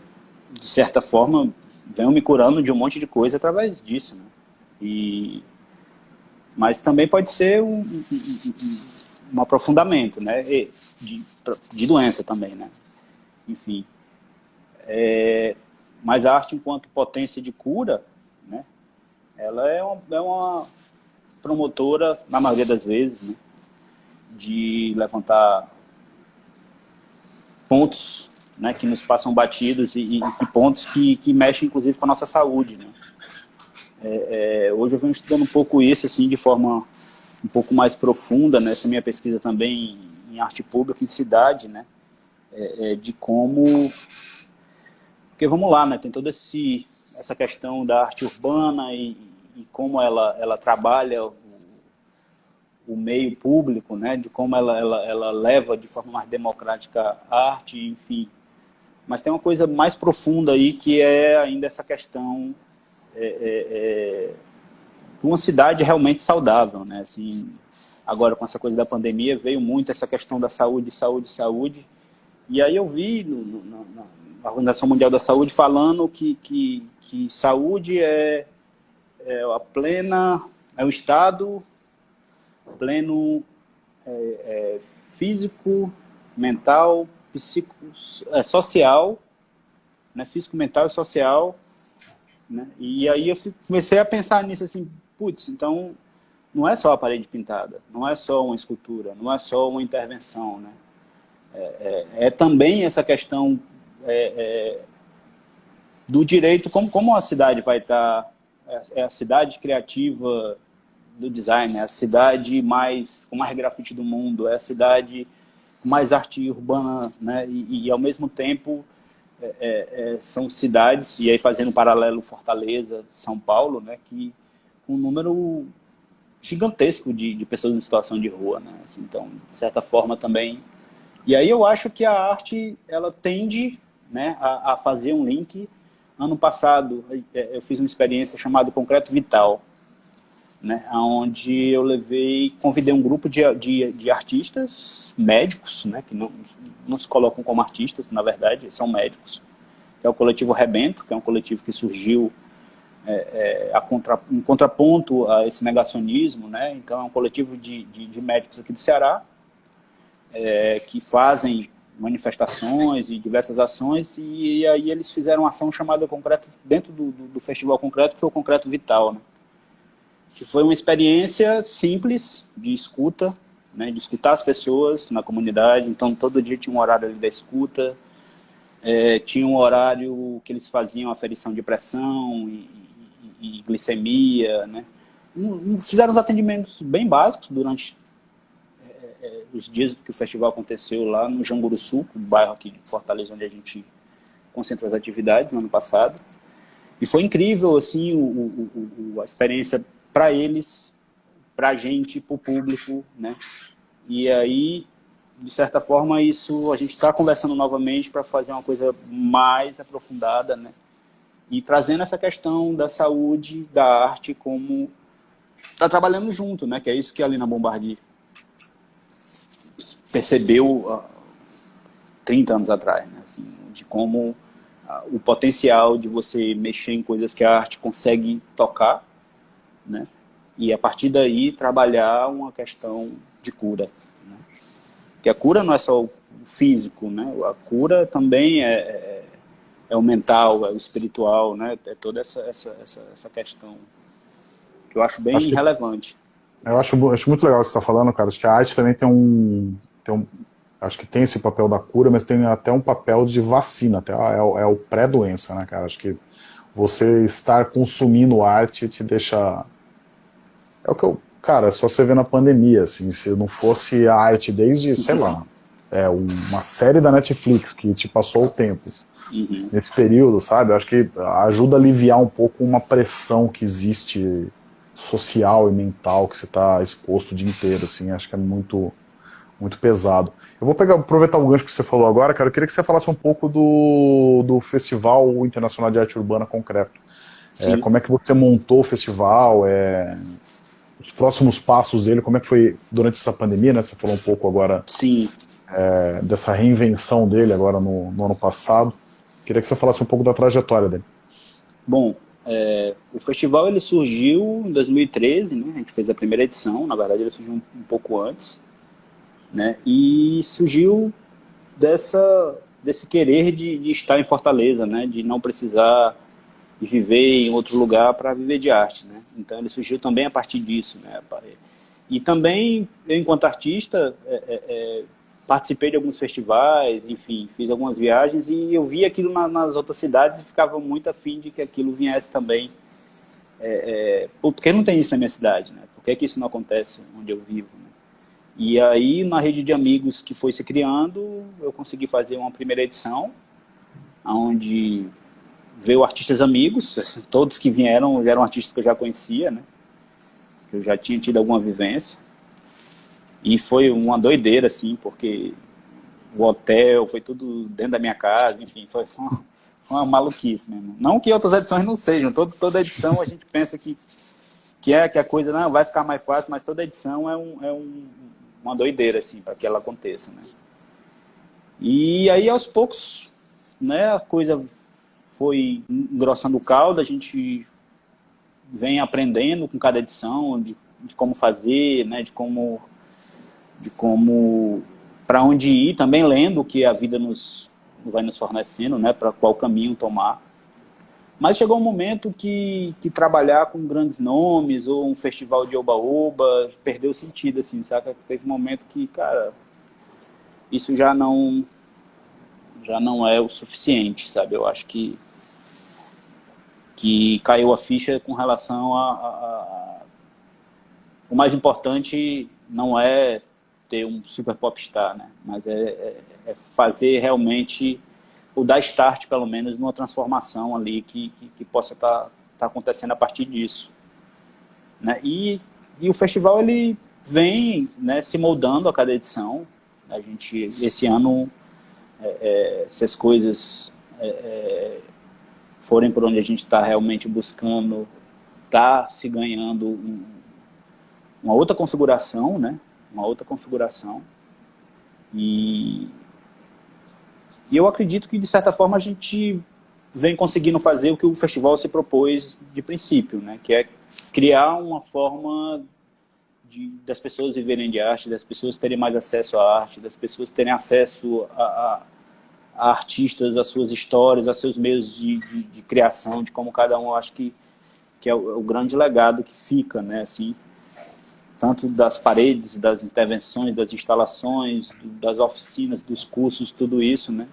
[SPEAKER 2] de certa forma, venho me curando de um monte de coisa através disso. Né? E, mas também pode ser um, um, um aprofundamento né? de, de doença também. Né? Enfim. É, mas a arte, enquanto potência de cura, né? ela é uma, é uma promotora, na maioria das vezes, né? de levantar pontos né, que nos passam batidos e, e, e pontos que, que mexem, inclusive, com a nossa saúde. Né? É, é, hoje eu venho estudando um pouco isso, assim, de forma um pouco mais profunda, nessa minha pesquisa também em arte pública em cidade, né? É, é de como... Porque vamos lá, né? Tem toda esse, essa questão da arte urbana e, e como ela, ela trabalha o, o meio público, né? De como ela, ela, ela leva de forma mais democrática a arte, enfim, mas tem uma coisa mais profunda aí que é ainda essa questão é, é, é, uma cidade realmente saudável, né? Assim, agora com essa coisa da pandemia veio muito essa questão da saúde, saúde, saúde. E aí eu vi no, no, na Organização Mundial da Saúde falando que, que, que saúde é, é a plena, é o estado pleno é, é, físico, mental, psico, é, social, né, físico, mental e social. Né? E aí eu comecei a pensar nisso assim, putz, então não é só a parede pintada, não é só uma escultura, não é só uma intervenção. Né? É, é, é também essa questão é, é do direito, como, como a cidade vai estar, é, é a cidade criativa do design, é a cidade mais com mais grafite do mundo, é a cidade mais arte urbana, né? E, e ao mesmo tempo é, são cidades, e aí fazendo um paralelo Fortaleza, São Paulo, né? Que um número gigantesco de, de pessoas em situação de rua, né? Assim, então, de certa forma também... E aí eu acho que a arte, ela tende né, a, a fazer um link. Ano passado, é, eu fiz uma experiência chamada Concreto Vital, né, onde eu levei, convidei um grupo de, de, de artistas, médicos, né, que não, não se colocam como artistas, na verdade, são médicos, que é o coletivo Rebento, que é um coletivo que surgiu é, é, contra, um contraponto a esse negacionismo, né, então é um coletivo de, de, de médicos aqui do Ceará, é, que fazem manifestações e diversas ações, e, e, aí eles fizeram uma ação chamada Concreto, dentro do, do, do Festival Concreto, que foi o Concreto Vital, né? que foi uma experiência simples de escuta, né, de escutar as pessoas na comunidade, então todo dia tinha um horário ali da escuta, é, tinha um horário que eles faziam aferição de pressão e, glicemia, né? fizeram os atendimentos bem básicos durante é, os dias que o festival aconteceu lá no Janguruçu, um bairro aqui de Fortaleza, onde a gente concentra as atividades no ano passado. E foi incrível, assim, o, o, o, a experiência para eles, para a gente, para o público, né? E aí, de certa forma, isso a gente está conversando novamente para fazer uma coisa mais aprofundada, né? E trazendo essa questão da saúde, da arte, como está trabalhando junto, né? Que é isso que a Lina Bombardier percebeu uh, 30 anos atrás, né? assim, de como uh, o potencial de você mexer em coisas que a arte consegue tocar, né? e a partir daí trabalhar uma questão de cura. Né? Porque a cura não é só o físico, né? a cura também é, é, é o mental, é o espiritual, né? é toda essa, essa, essa, essa questão que eu acho bem acho relevante.
[SPEAKER 1] Eu acho, acho muito legal o que você está falando, cara. Acho que a arte também tem um, tem um, acho que tem esse papel da cura, mas tem até um papel de vacina, até é, o, é o pré-doença, né, cara? Acho que você estar consumindo arte te deixa... É o que eu... Cara, é só você ver na pandemia, assim, se não fosse a arte desde, sei lá, é, uma série da Netflix que te passou o tempo, uhum. nesse período, sabe? Acho que ajuda a aliviar um pouco uma pressão que existe social e mental que você está exposto o dia inteiro, assim, acho que é muito muito pesado. Eu vou pegar, aproveitar o gancho que você falou agora, cara, eu queria que você falasse um pouco do, do Festival Internacional de Arte Urbana Concreto. É, como é que você montou o festival, é, os próximos passos dele, como é que foi durante essa pandemia, né? Você falou um pouco agora
[SPEAKER 2] Sim.
[SPEAKER 1] É, dessa reinvenção dele agora no, no, ano passado. Queria que você falasse um pouco da trajetória dele.
[SPEAKER 2] Bom, é, o festival ele surgiu em 2013, né? A gente fez a primeira edição, na verdade ele surgiu um, um pouco antes. Né? E surgiu dessa, desse querer de, de estar em Fortaleza, né? de não precisar viver em outro lugar para viver de arte. Né? Então ele surgiu também a partir disso. Né? E também, eu enquanto artista, é, é, é, participei de alguns festivais, enfim, fiz algumas viagens e eu vi aquilo na, nas outras cidades e ficava muito afim de que aquilo viesse também. É, é, porque não tem isso na minha cidade, né? Por que, que isso não acontece onde eu vivo? Né? E aí, na rede de amigos que foi se criando, eu consegui fazer uma primeira edição, onde veio artistas amigos, todos que vieram eram artistas que eu já conhecia, né? Que eu já tinha tido alguma vivência. E foi uma doideira, assim, porque o hotel foi tudo dentro da minha casa, enfim, foi uma, uma maluquice mesmo. Não que outras edições não sejam, todo, toda edição a gente pensa que, que, é, que a coisa não vai ficar mais fácil, mas toda edição é um, é um uma doideira, assim, para que ela aconteça, né? E aí, aos poucos, né, a coisa foi engrossando o caldo, a gente vem aprendendo com cada edição de, de como fazer, né, de como, de como, para onde ir, também lendo o que a vida nos vai nos fornecendo, né, para qual caminho tomar. Mas chegou um momento que, que trabalhar com grandes nomes ou um festival de oba-oba perdeu sentido, assim, saca? Teve um momento que, cara, isso já não já não é o suficiente, sabe? Eu acho que que caiu a ficha com relação a, a, a o mais importante não é ter um super popstar, né? Mas é, é, é fazer realmente ou dar start, pelo menos, numa transformação ali que, que, que possa estar tá, tá acontecendo a partir disso. Né? E, e o festival ele vem né, se moldando a cada edição. A gente, esse ano, é, é, se as coisas é, é forem por onde a gente está realmente buscando, está se ganhando um, uma outra configuração, né? Uma outra configuração. E, e eu acredito que, de certa forma, a gente vem conseguindo fazer o que o festival se propôs de princípio, né? Que é criar uma forma de, das pessoas viverem de arte, das pessoas terem mais acesso à arte, das pessoas terem acesso a, a, a artistas, às suas histórias, a seus meios de, de, de, criação, de como cada um, acho que, que é o, é o, grande legado que fica, né? Assim, tanto das paredes, das intervenções, das instalações, das oficinas, dos cursos, tudo isso, né?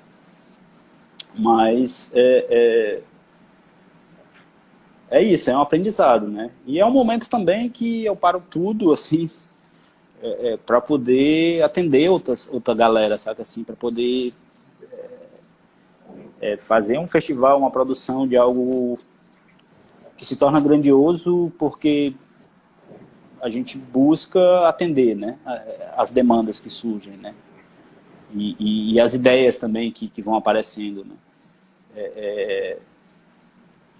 [SPEAKER 2] Mas é, é, é, isso, é um aprendizado, né? E é um momento também que eu paro tudo, assim, é, é para poder atender outras, outra galera, sabe assim, para poder é, é, fazer um festival, uma produção de algo que se torna grandioso porque a gente busca atender, né, as demandas que surgem, né? e, e, e, as ideias também que, que vão aparecendo. Né? É, é,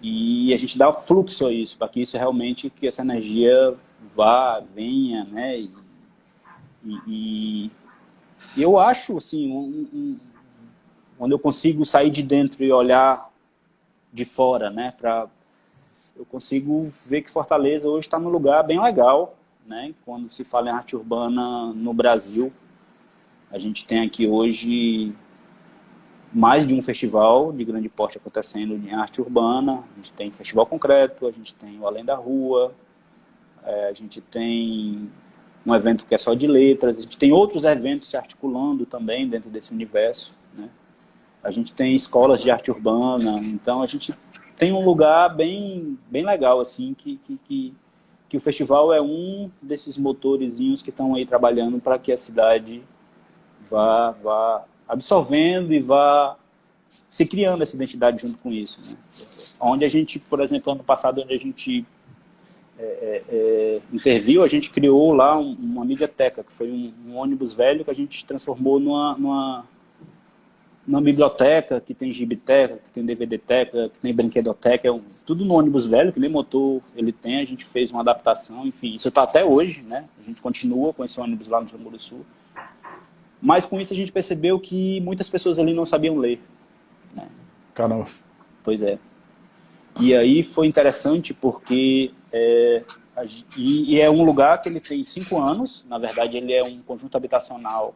[SPEAKER 2] e a gente dá fluxo a isso, para que isso realmente, que essa energia vá, venha, né? E, e, e eu acho, assim, um, um, quando eu consigo sair de dentro e olhar de fora, né? Pra, eu consigo ver que Fortaleza hoje está num lugar bem legal, né? Quando se fala em arte urbana no Brasil, a gente tem aqui hoje mais de um festival de grande porte acontecendo em arte urbana. A gente tem Festival Concreto, a gente tem o Além da Rua, é, a gente tem um evento que é só de letras, a gente tem outros eventos se articulando também dentro desse universo. Né? A gente tem escolas de arte urbana, então a gente tem um lugar bem, bem legal, assim, que, que, que, que o festival é um desses motorzinhos que estão aí trabalhando para que a cidade vá, vá absorvendo e vá se criando essa identidade junto com isso. Né? Onde a gente, por exemplo, ano passado, onde a gente é, é, é, interviu, a gente criou lá um, uma mediateca, que foi um, um, ônibus velho que a gente transformou numa, numa, numa biblioteca, que tem gibiteca, que tem DVDteca, que tem brinquedoteca, é um, tudo no ônibus velho, que nem motor ele tem, a gente fez uma adaptação, enfim, isso está até hoje, né? A gente continua com esse ônibus lá no Jamuru Sul. Mas com isso a gente percebeu que muitas pessoas ali não sabiam ler. Né?
[SPEAKER 1] Caramba.
[SPEAKER 2] Pois é. E aí foi interessante porque é, e, e, é um lugar que ele tem cinco anos, na verdade ele é um conjunto habitacional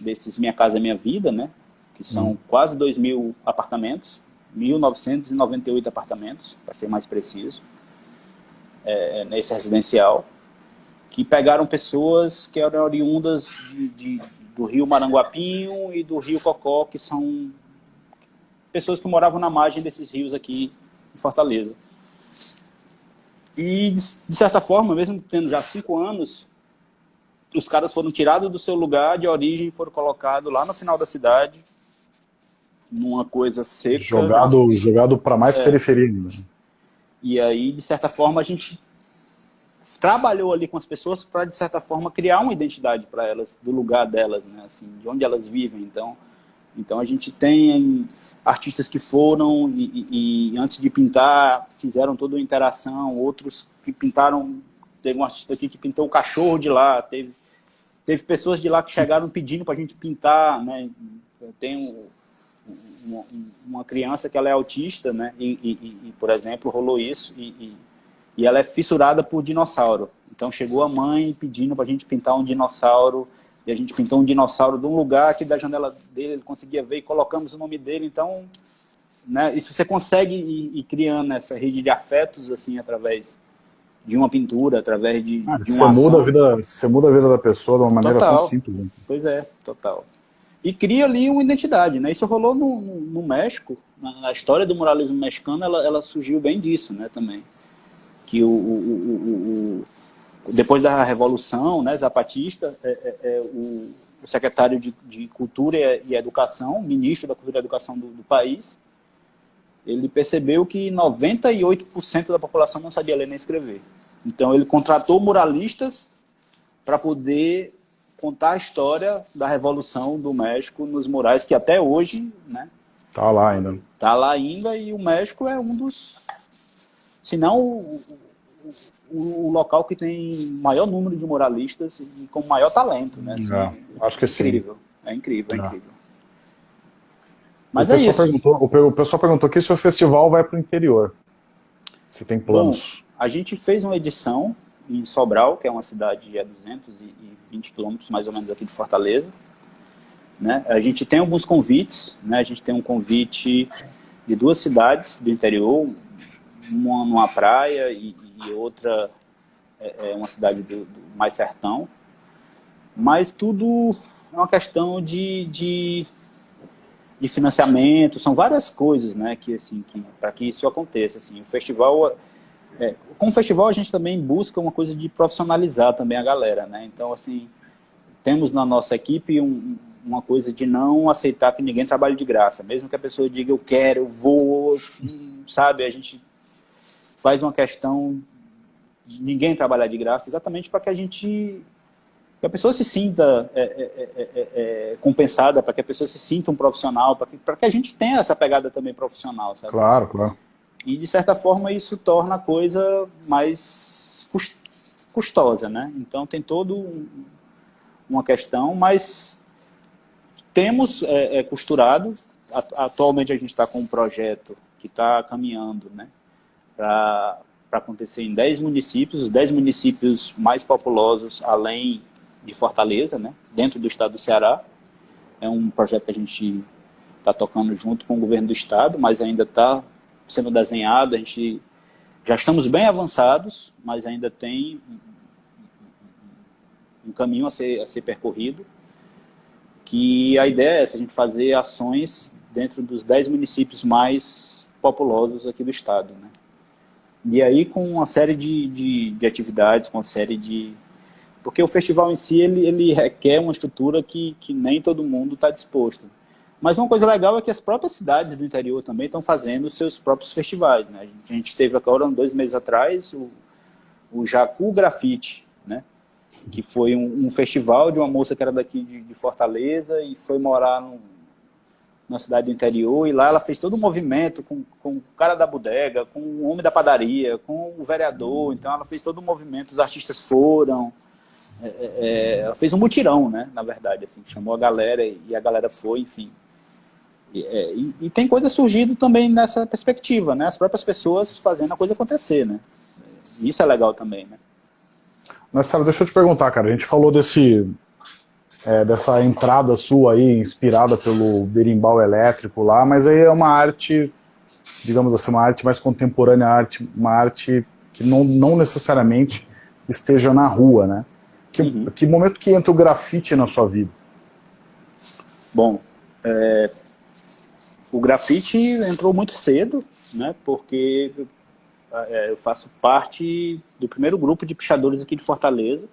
[SPEAKER 2] desses Minha Casa Minha Vida, né? Que são hum. quase 2 mil apartamentos, 1.998 apartamentos, para ser mais preciso, é, nesse residencial, que pegaram pessoas que eram oriundas de, de, do rio Maranguapinho e do rio Cocó, que são pessoas que moravam na margem desses rios aqui em Fortaleza. E, de certa forma, mesmo tendo já cinco anos, os caras foram tirados do seu lugar de origem e foram colocados lá no final da cidade, numa coisa seca.
[SPEAKER 1] Jogado, jogado para mais é. periferia. Né?
[SPEAKER 2] E aí, de certa forma, a gente trabalhou ali com as pessoas para, de certa forma, criar uma identidade para elas, do lugar delas, né? assim, de onde elas vivem. Então, então a gente tem artistas que foram e, e, e, antes de pintar fizeram toda uma interação, outros que pintaram, teve um artista aqui que pintou o cachorro de lá, teve, teve pessoas de lá que chegaram pedindo para a gente pintar, né? Tem um, uma, uma, criança que ela é autista, né? E, e, por exemplo, rolou isso e e ela é fissurada por dinossauro. Então chegou a mãe pedindo para a gente pintar um dinossauro, e a gente pintou um dinossauro de um lugar que da janela dele ele conseguia ver e colocamos o nome dele. Então, né, isso você consegue ir, ir criando essa rede de afetos assim através de uma pintura, através de, ah, de
[SPEAKER 1] uma você muda a vida Você muda a vida da pessoa de uma maneira
[SPEAKER 2] total.
[SPEAKER 1] tão simples.
[SPEAKER 2] Pois é, total. E cria ali uma identidade, né? Isso rolou no, no, no México, na, história do muralismo mexicano, ela, ela surgiu bem disso, né, também que o, o, o, depois da Revolução né, Zapatista, é, é, é o, secretário de, de, Cultura e Educação, ministro da Cultura e Educação do, do país, ele percebeu que 98% da população não sabia ler nem escrever. Então ele contratou muralistas para poder contar a história da Revolução do México nos murais, que até hoje né,
[SPEAKER 1] Tá lá ainda.
[SPEAKER 2] Tá lá ainda e o México é um dos, se não o, o, o local que tem maior número de moralistas e com maior talento, né? Assim,
[SPEAKER 1] é, acho que é
[SPEAKER 2] incrível. sim. É incrível, é, é incrível.
[SPEAKER 1] Mas o é isso. Perguntou, o pessoal perguntou aqui se o festival vai para o interior. Se tem planos.
[SPEAKER 2] Bom, a gente fez uma edição em Sobral, que é uma cidade a 220 quilômetros mais ou menos aqui de Fortaleza. Né? A gente tem alguns convites, né? a gente tem um convite de duas cidades do interior, uma numa praia e, e outra é, é uma cidade do, do, mais sertão. Mas tudo é uma questão de, de, de financiamento, são várias coisas né, que, assim, que, para que isso aconteça. Assim, o festival é, com o festival a gente também busca uma coisa de profissionalizar também a galera, né? Então, assim, temos na nossa equipe um, uma coisa de não aceitar que ninguém trabalhe de graça. Mesmo que a pessoa diga, eu quero, eu vou, sabe? A gente faz uma questão de ninguém trabalhar de graça, exatamente para que a gente que a pessoa se sinta é, é, é, é compensada, para que a pessoa se sinta um profissional, para que, que a gente tenha essa pegada também profissional, sabe?
[SPEAKER 1] Claro, claro.
[SPEAKER 2] E, de certa forma, isso torna a coisa mais custosa, né? Então, tem todo um, uma questão, mas temos é, é, costurado. Atualmente, a gente está com um projeto que está caminhando, né? Para acontecer em 10 municípios, os 10 municípios mais populosos, além de Fortaleza, né? Dentro do estado do Ceará. É um projeto que a gente está tocando junto com o governo do estado, mas ainda está sendo desenhado, a gente já estamos bem avançados, mas ainda tem um caminho a ser, a ser percorrido, que a ideia é essa, a gente fazer ações dentro dos 10 municípios mais populosos aqui do estado. Né? E aí com uma série de, de, de, atividades, com uma série de... Porque o festival em si, ele, ele requer uma estrutura que, que nem todo mundo está disposto. Mas uma coisa legal é que as próprias cidades do interior também estão fazendo seus próprios festivais. Né? A gente teve agora, dois meses atrás, o, o Jacu Grafite, né? que foi um, um, festival de uma moça que era daqui de, de Fortaleza e foi morar no, na cidade do interior, e lá ela fez todo um movimento com, com o cara da bodega, com o homem da padaria, com o vereador, então ela fez todo um movimento, os artistas foram, é, é, é ela fez um mutirão, né, na verdade, assim, chamou a galera e a galera foi, enfim. É, e, e, tem coisa surgindo também nessa perspectiva, né? As próprias pessoas fazendo a coisa acontecer, né? Isso é legal também, né?
[SPEAKER 1] Marcelo, deixa eu te perguntar, cara. A gente falou desse, é, dessa entrada sua aí, inspirada pelo berimbau elétrico lá, mas aí é uma arte, digamos assim, uma arte mais contemporânea, arte, uma arte que não, não necessariamente esteja na rua, né? Que, uhum. que momento que entra o grafite na sua vida?
[SPEAKER 2] Bom, é, o grafite entrou muito cedo, né, porque é, eu faço parte do primeiro grupo de pichadores aqui de Fortaleza,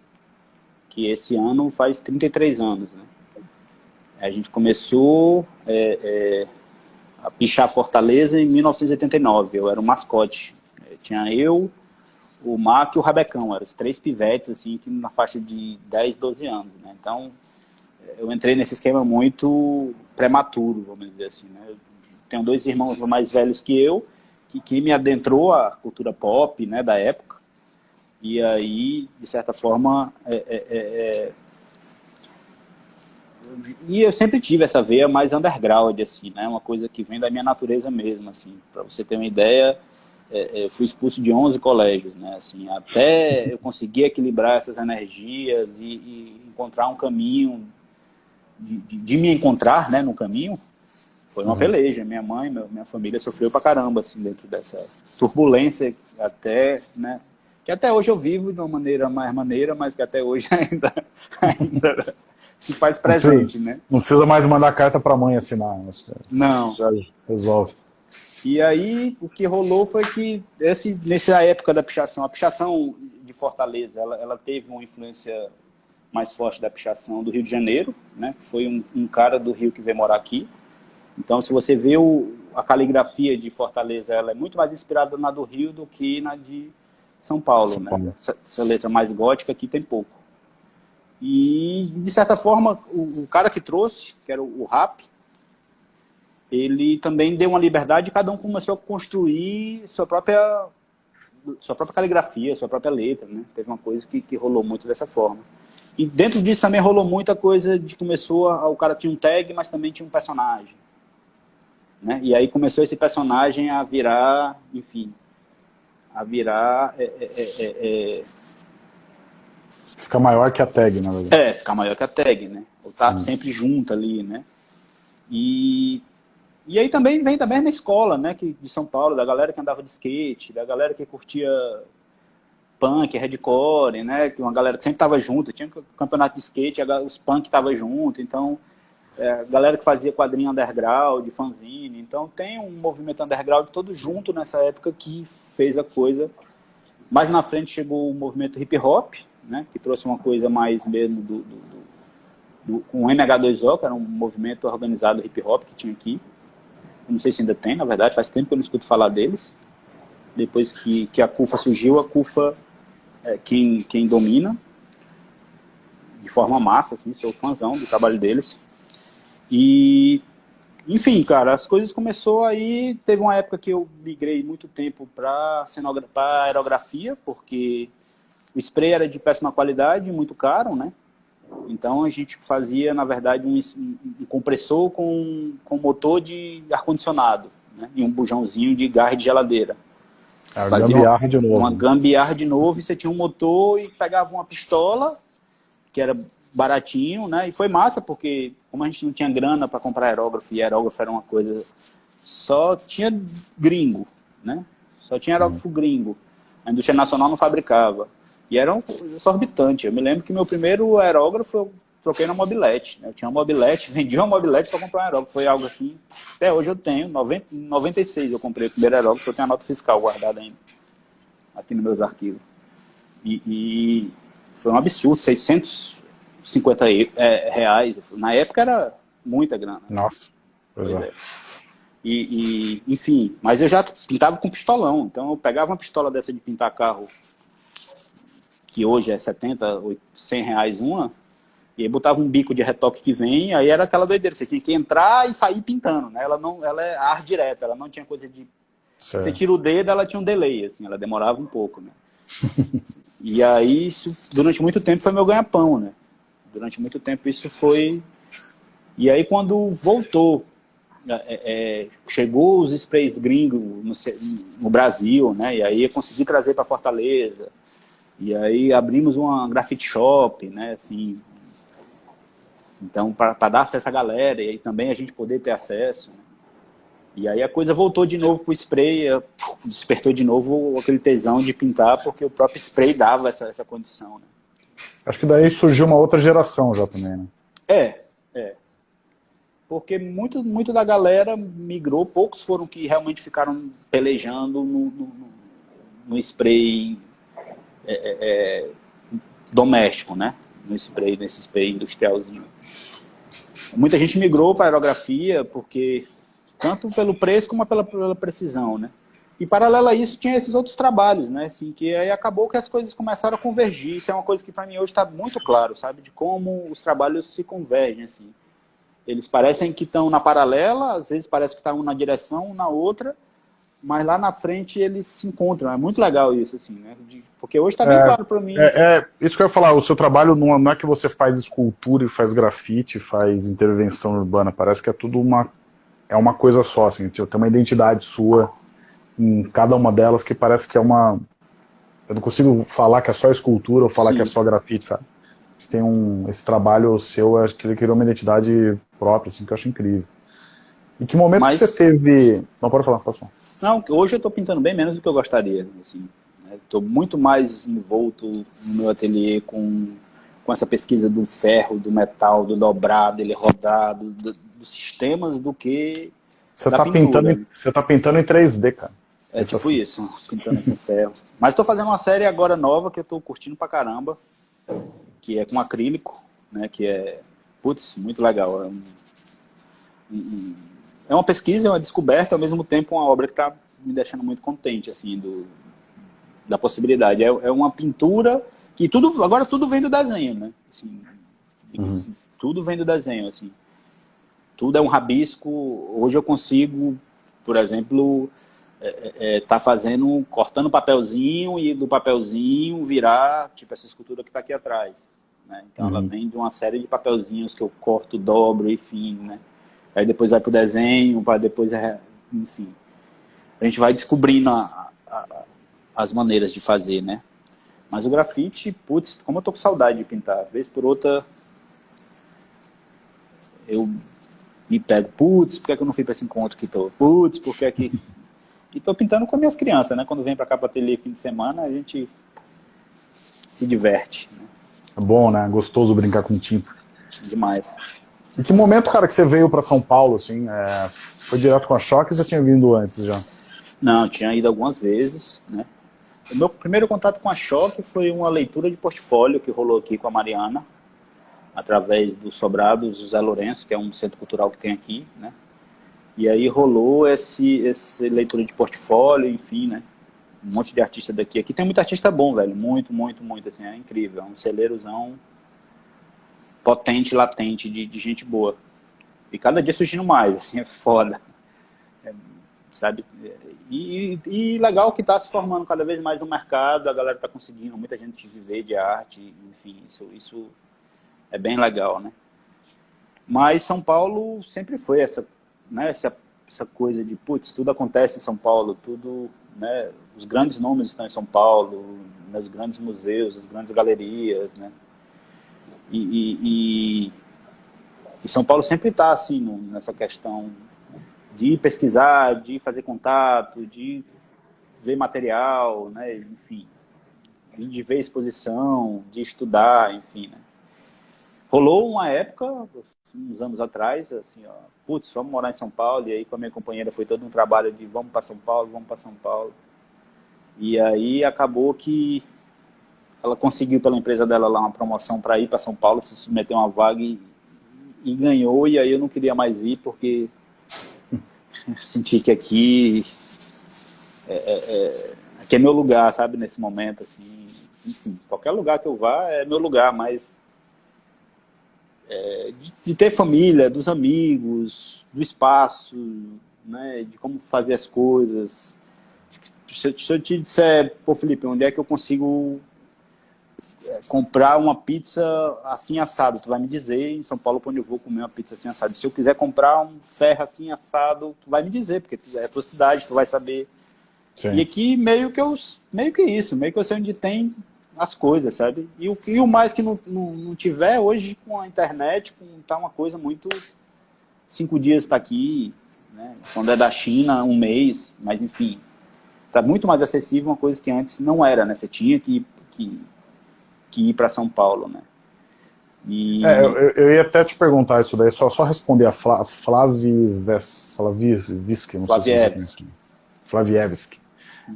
[SPEAKER 2] que esse ano faz 33 anos. Né. A gente começou é, é, a pichar Fortaleza em 1989, eu era um mascote. É, tinha eu, o Marco e o Rabecão, eram os três pivetes, assim, na faixa de 10, 12 anos. Né. Então, eu entrei nesse esquema muito prematuro, vamos dizer assim. Né? Tenho dois irmãos mais velhos que eu, que, que me adentrou à cultura pop, né, da época. E aí, de certa forma, é, é, é, é e eu sempre tive essa veia mais underground, assim, né, uma coisa que vem da minha natureza mesmo, assim, para você ter uma ideia, é, eu fui expulso de 11 colégios, né, assim, até eu conseguir equilibrar essas energias e, e encontrar um caminho, de, de, de, me encontrar, né, no caminho, foi uma peleja. Minha mãe, minha família sofreu pra caramba, assim, dentro dessa turbulência, até, né? Que até hoje eu vivo de uma maneira mais maneira, mas que até hoje ainda, ainda se faz presente,
[SPEAKER 1] não
[SPEAKER 2] né?
[SPEAKER 1] Não precisa mais mandar carta pra mãe assinar.
[SPEAKER 2] Não.
[SPEAKER 1] Já resolve.
[SPEAKER 2] E aí, o que rolou foi que, esse, nessa época da pichação, a pichação de Fortaleza, ela, ela teve uma influência mais forte da pichação do Rio de Janeiro, né? Foi um, um cara do Rio que veio morar aqui, então, se você vê o, a caligrafia de Fortaleza, ela é muito mais inspirada na do Rio do que na de São Paulo. São né? Paulo. Essa, essa, letra mais gótica aqui tem pouco. E, de certa forma, o, o cara que trouxe, que era o, o Rap, ele também deu uma liberdade e cada um começou a construir sua própria, sua própria caligrafia, sua própria letra, né? Teve uma coisa que, que rolou muito dessa forma. E dentro disso também rolou muita coisa de começou, a, o cara tinha um tag, mas também tinha um personagem. Né? E aí começou esse personagem a virar, enfim, a virar... É, é, é, é, é
[SPEAKER 1] Fica maior que a tag, na verdade.
[SPEAKER 2] É, ficar maior que a tag, né? Ou tá hum. sempre junto ali, né? E, e aí também vem da mesma escola, né, que, de São Paulo, da galera que andava de skate, da galera que curtia punk, hardcore, né, que uma galera que sempre tava junto, tinha campeonato de skate, os punk tava junto, então, é, galera que fazia quadrinho underground, fanzine, então tem um movimento underground todo junto nessa época que fez a coisa. Mais na frente chegou o movimento hip hop, né, que trouxe uma coisa mais mesmo do, do, do, do com o MH2O, que era um movimento organizado hip hop que tinha aqui. Não sei se ainda tem, na verdade, faz tempo que eu não escuto falar deles. Depois que, que a CUFA surgiu, a CUFA é quem, quem domina, de forma massa, assim, sou fãzão do trabalho deles. E, enfim, cara, as coisas começou aí, teve uma época que eu migrei muito tempo para aerografia, porque o spray era de péssima qualidade, muito caro, né? Então a gente fazia, na verdade, um, um compressor com, com motor de ar-condicionado né? e um bujãozinho de garra de geladeira.
[SPEAKER 1] É, fazia gambiarra de novo.
[SPEAKER 2] Uma gambiarra de novo e você tinha um motor e pegava uma pistola, que era baratinho, né? E foi massa, porque como a gente não tinha grana para comprar aerógrafo, e aerógrafo era uma coisa... Só tinha gringo, né? Só tinha aerógrafo uhum. gringo. A indústria nacional não fabricava. E era uma coisa exorbitante. Eu me lembro que meu primeiro aerógrafo eu troquei na mobilete. Né? Eu tinha uma mobilete, vendi uma mobilete para comprar um aerógrafo. Foi algo assim. Até hoje eu tenho. 90, 96 eu comprei o primeiro aerógrafo. Eu tenho a nota fiscal guardada ainda. Aqui nos meus arquivos. E, e foi um absurdo. 600 50 é, reais. Na época era muita grana.
[SPEAKER 1] Nossa, pois é. é.
[SPEAKER 2] E, e, enfim, mas eu já pintava com pistolão. Então eu pegava uma pistola dessa de pintar carro, que hoje é 70, 100 reais uma, e aí botava um bico de retoque que vem, aí era aquela doideira. Você tinha que entrar e sair pintando, né? Ela, não, ela é ar direta, ela não tinha coisa de... Certo. Você tira o dedo, ela tinha um delay, assim, ela demorava um pouco, né? e aí, isso, durante muito tempo, foi meu ganha-pão, né? Durante muito tempo isso foi... E aí, quando voltou é, é, chegou os sprays gringos no, no, Brasil, né? E aí eu consegui trazer para Fortaleza. E aí abrimos uma grafite shop, né? Assim, então, para dar acesso à galera e também a gente poder ter acesso. Né? E aí a coisa voltou de novo para o spray, despertou de novo aquele tesão de pintar, porque o próprio spray dava essa, essa condição. Né?
[SPEAKER 1] Acho que daí surgiu uma outra geração já também, né?
[SPEAKER 2] É, é porque muito, muito da galera migrou, poucos foram que realmente ficaram pelejando no, no, no spray é, é, é, doméstico, né? No spray, nesse spray industrialzinho. Muita gente migrou para aerografia, porque tanto pelo preço como pela, pela precisão, né? E paralelo a isso tinha esses outros trabalhos, né? Assim, que aí acabou que as coisas começaram a convergir. Isso é uma coisa que para mim hoje está muito claro, sabe? De como os trabalhos se convergem, assim. Eles parecem que estão na paralela, às vezes parece que estão tá na direção, na outra, mas lá na frente eles se encontram. É muito legal isso, assim, né? De, porque hoje está bem é, claro para mim.
[SPEAKER 1] É, é, isso que eu ia falar, o seu trabalho não, não é que você faz escultura e faz grafite, faz intervenção urbana, parece que é tudo uma, é uma coisa só, assim, tem uma identidade sua em cada uma delas que parece que é uma... Eu não consigo falar que é só escultura ou falar Sim. que é só grafite, sabe? Tem um, esse trabalho seu, acho que ele criou uma identidade própria, assim, que eu acho incrível. E que momento Mas... que você teve... Não, pode falar, pode falar.
[SPEAKER 2] Não, hoje eu estou pintando bem menos do que eu gostaria, assim. Estou né? muito mais envolto no meu ateliê com, com essa pesquisa do ferro, do metal, do dobrado, ele rodado, do, dos sistemas do que
[SPEAKER 1] você está pintando, você tá pintando em 3D, cara.
[SPEAKER 2] É tipo assim. isso, pintando com ferro. Mas estou fazendo uma série agora nova que eu estou curtindo pra caramba, que é com acrílico, né? Que é Putz, muito legal. É, um, um, é uma pesquisa, é uma descoberta, ao mesmo tempo uma obra que está me deixando muito contente, assim, do, da possibilidade. É, é, uma pintura que tudo, agora tudo vem do desenho, né? Assim, uhum. Tudo vem do desenho, assim. tudo é um rabisco. Hoje eu consigo, por exemplo, é, é, é tá fazendo, cortando papelzinho e do papelzinho virar, tipo, essa escultura que está aqui atrás. Né? Então uhum. ela vem de uma série de papelzinhos que eu corto, dobro, enfim, né? Aí depois vai pro desenho, para depois, é, enfim. A gente vai descobrindo a, a, as maneiras de fazer, né? Mas o grafite, putz, como eu tô com saudade de pintar. Vez por outra, eu me pego, putz, por que, é que eu não fui para esse encontro que tô? Putz, por que é que... E tô pintando com as minhas crianças, né? Quando vem para cá para ateliê fim de semana, a gente se diverte. Né?
[SPEAKER 1] É bom, né? Gostoso brincar com tinta.
[SPEAKER 2] Demais.
[SPEAKER 1] Em que momento, cara, que você veio para São Paulo, assim? É... Foi direto com a Choque ou você tinha vindo antes já?
[SPEAKER 2] Não, tinha ido algumas vezes, né? O meu primeiro contato com a Choque foi uma leitura de portfólio que rolou aqui com a Mariana, através do Sobrados José Lourenço, que é um centro cultural que tem aqui, né? E aí rolou esse, esse leitura de portfólio, enfim, né? Um monte de artista daqui. Aqui tem muito artista bom, velho. Muito, muito, muito, assim, é incrível. É um celeirozão potente, latente, de, de gente boa. E cada dia surgindo mais, assim, é foda. É, sabe? E, e, legal que está se formando cada vez mais no mercado, a galera está conseguindo, muita gente viver de arte, enfim, isso, isso é bem legal, né? Mas São Paulo sempre foi essa, né, essa, essa coisa de, putz, tudo acontece em São Paulo, tudo, né, os grandes nomes estão em São Paulo, nos grandes museus, as grandes galerias, né? E, e, e, e São Paulo sempre está, assim, no, nessa questão de pesquisar, de fazer contato, de ver material, né, enfim, de ver exposição, de estudar, enfim, né? Rolou uma época, uns anos atrás, assim, ó, putz, vamos morar em São Paulo, e aí com a minha companheira foi todo um trabalho de vamos para São Paulo, vamos para São Paulo. E aí acabou que ela conseguiu pela empresa dela lá uma promoção para ir para São Paulo, se submeter a uma vaga e, e, ganhou, e aí eu não queria mais ir porque senti que aqui é, é, é, aqui é meu lugar, sabe, nesse momento, assim, enfim, qualquer lugar que eu vá é meu lugar, mas é, de, de, ter família, dos amigos, do espaço, né, de como fazer as coisas. Se, se eu te disser, pô Felipe, onde é que eu consigo é, comprar uma pizza assim assado? Tu vai me dizer em São Paulo onde eu vou comer uma pizza assim assado. Se eu quiser comprar um ferro assim assado, tu vai me dizer, porque é a tua cidade, tu vai saber. Sim. E aqui meio que eu, meio que isso, meio que eu sei onde tem as coisas, sabe? E o, e o mais que não, não, não tiver, hoje com a internet, com, tá uma coisa muito... Cinco dias está aqui, né? quando é da China, um mês, mas enfim. Está muito mais acessível uma coisa que antes não era, né? Você tinha que, que, que ir para São Paulo, né?
[SPEAKER 1] E... É, eu, eu, ia até te perguntar isso daí, só, só responder a Fla, Flavis, Flavis, não sei se você conhece. Flavievski.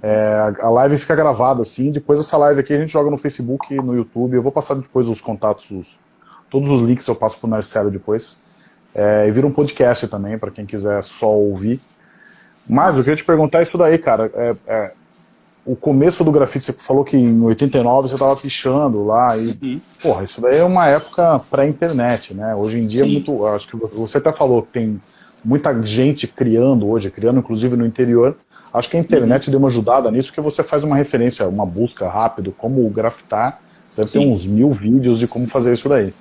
[SPEAKER 1] É, a live fica gravada assim, depois essa live aqui a gente joga no Facebook, no YouTube, eu vou passar depois os contatos, os, todos os links eu passo pro Narcelo depois. É, e vira um podcast também, para quem quiser só ouvir. Mas eu queria te perguntar isso daí, cara. É, é, o começo do grafite, você falou que em 89 você estava pichando lá. E, uhum. porra, isso daí é uma época pré-internet, né? Hoje em dia é Sim. é muito. Acho que você até falou que tem muita gente criando hoje, criando inclusive no interior. Acho que a internet uhum. deu uma ajudada nisso, porque você faz uma referência, uma busca rápido, como grafitar, você deve ter uns mil vídeos de como fazer isso daí.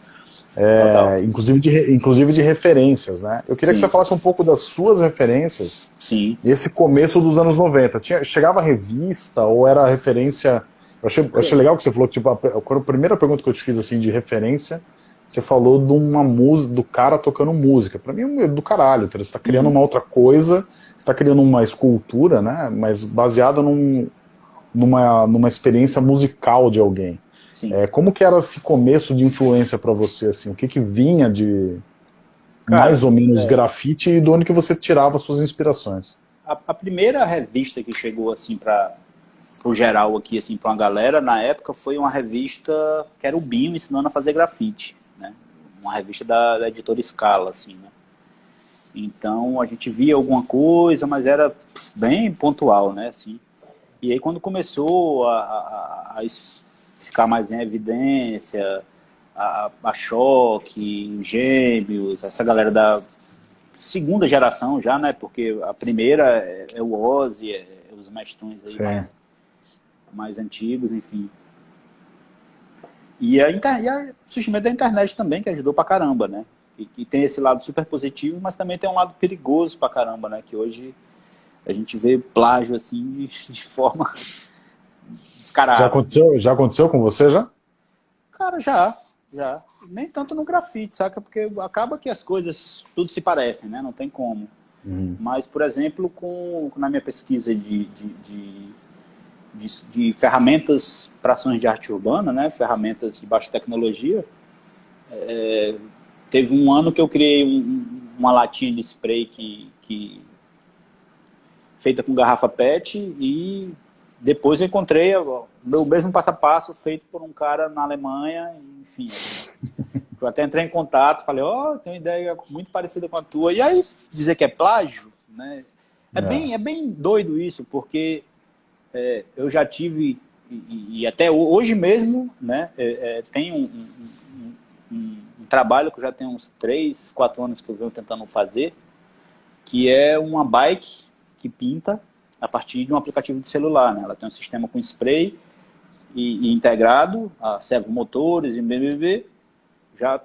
[SPEAKER 1] É, inclusive, de, inclusive de referências, né? Eu queria Sim. que você falasse um pouco das suas referências
[SPEAKER 2] Sim.
[SPEAKER 1] nesse começo dos anos 90. Tinha, chegava a revista ou era referência... Eu achei, eu achei legal que você falou, tipo, a, a, primeira pergunta que eu te fiz, assim, de referência, você falou de uma música, do cara tocando música. Para mim é do caralho, você está criando uma outra coisa está criando uma escultura, né, mas baseada num, numa, numa experiência musical de alguém. É, como que era esse começo de influência para você, assim, o que que vinha de Cara, mais ou menos é... grafite e de onde que você tirava suas inspirações?
[SPEAKER 2] A, a primeira revista que chegou assim para o geral aqui, assim, para uma galera, na época foi uma revista que era o Binho ensinando a fazer grafite? Uma revista da, da editora Scala, assim, né? Então a gente via alguma coisa, mas era bem pontual, né? Assim. E aí quando começou a, a, a ficar mais em evidência, a, a Choque, Gêmeos, essa galera da, segunda geração já, né? Porque a primeira é, é o Ozzy, é, é os Mastões aí mais, mais, antigos, enfim. E, a, e a, o surgimento da internet também, que ajudou pra caramba, né? E, e, tem esse lado super positivo, mas também tem um lado perigoso pra caramba, né? Que hoje a gente vê plágio assim de, de forma descarada.
[SPEAKER 1] Já aconteceu, já aconteceu com você já?
[SPEAKER 2] Cara, já, já. Nem tanto no grafite, saca? Porque acaba que as coisas tudo se parecem, né? Não tem como. Uhum. Mas, por exemplo, com, na minha pesquisa de, de, de, de, de ferramentas para ações de arte urbana, né? Ferramentas de baixa tecnologia, é, teve um ano que eu criei um, uma latinha de spray que, que feita com garrafa PET e depois eu encontrei o meu mesmo passo a passo feito por um cara na Alemanha, enfim. Eu até entrei em contato, falei, ó, oh, tem uma ideia muito parecida com a tua. E aí dizer que é plágio, né? É, é. Bem, é bem doido isso, porque é, eu já tive, e, e, até hoje mesmo, né, é, é tem um, um, um, um, trabalho que eu já tenho uns 3, 4 anos que eu venho tentando fazer, que é uma bike que pinta a partir de um aplicativo de celular. Né? Ela tem um sistema com spray e, e integrado, a servo motores e BBB. Já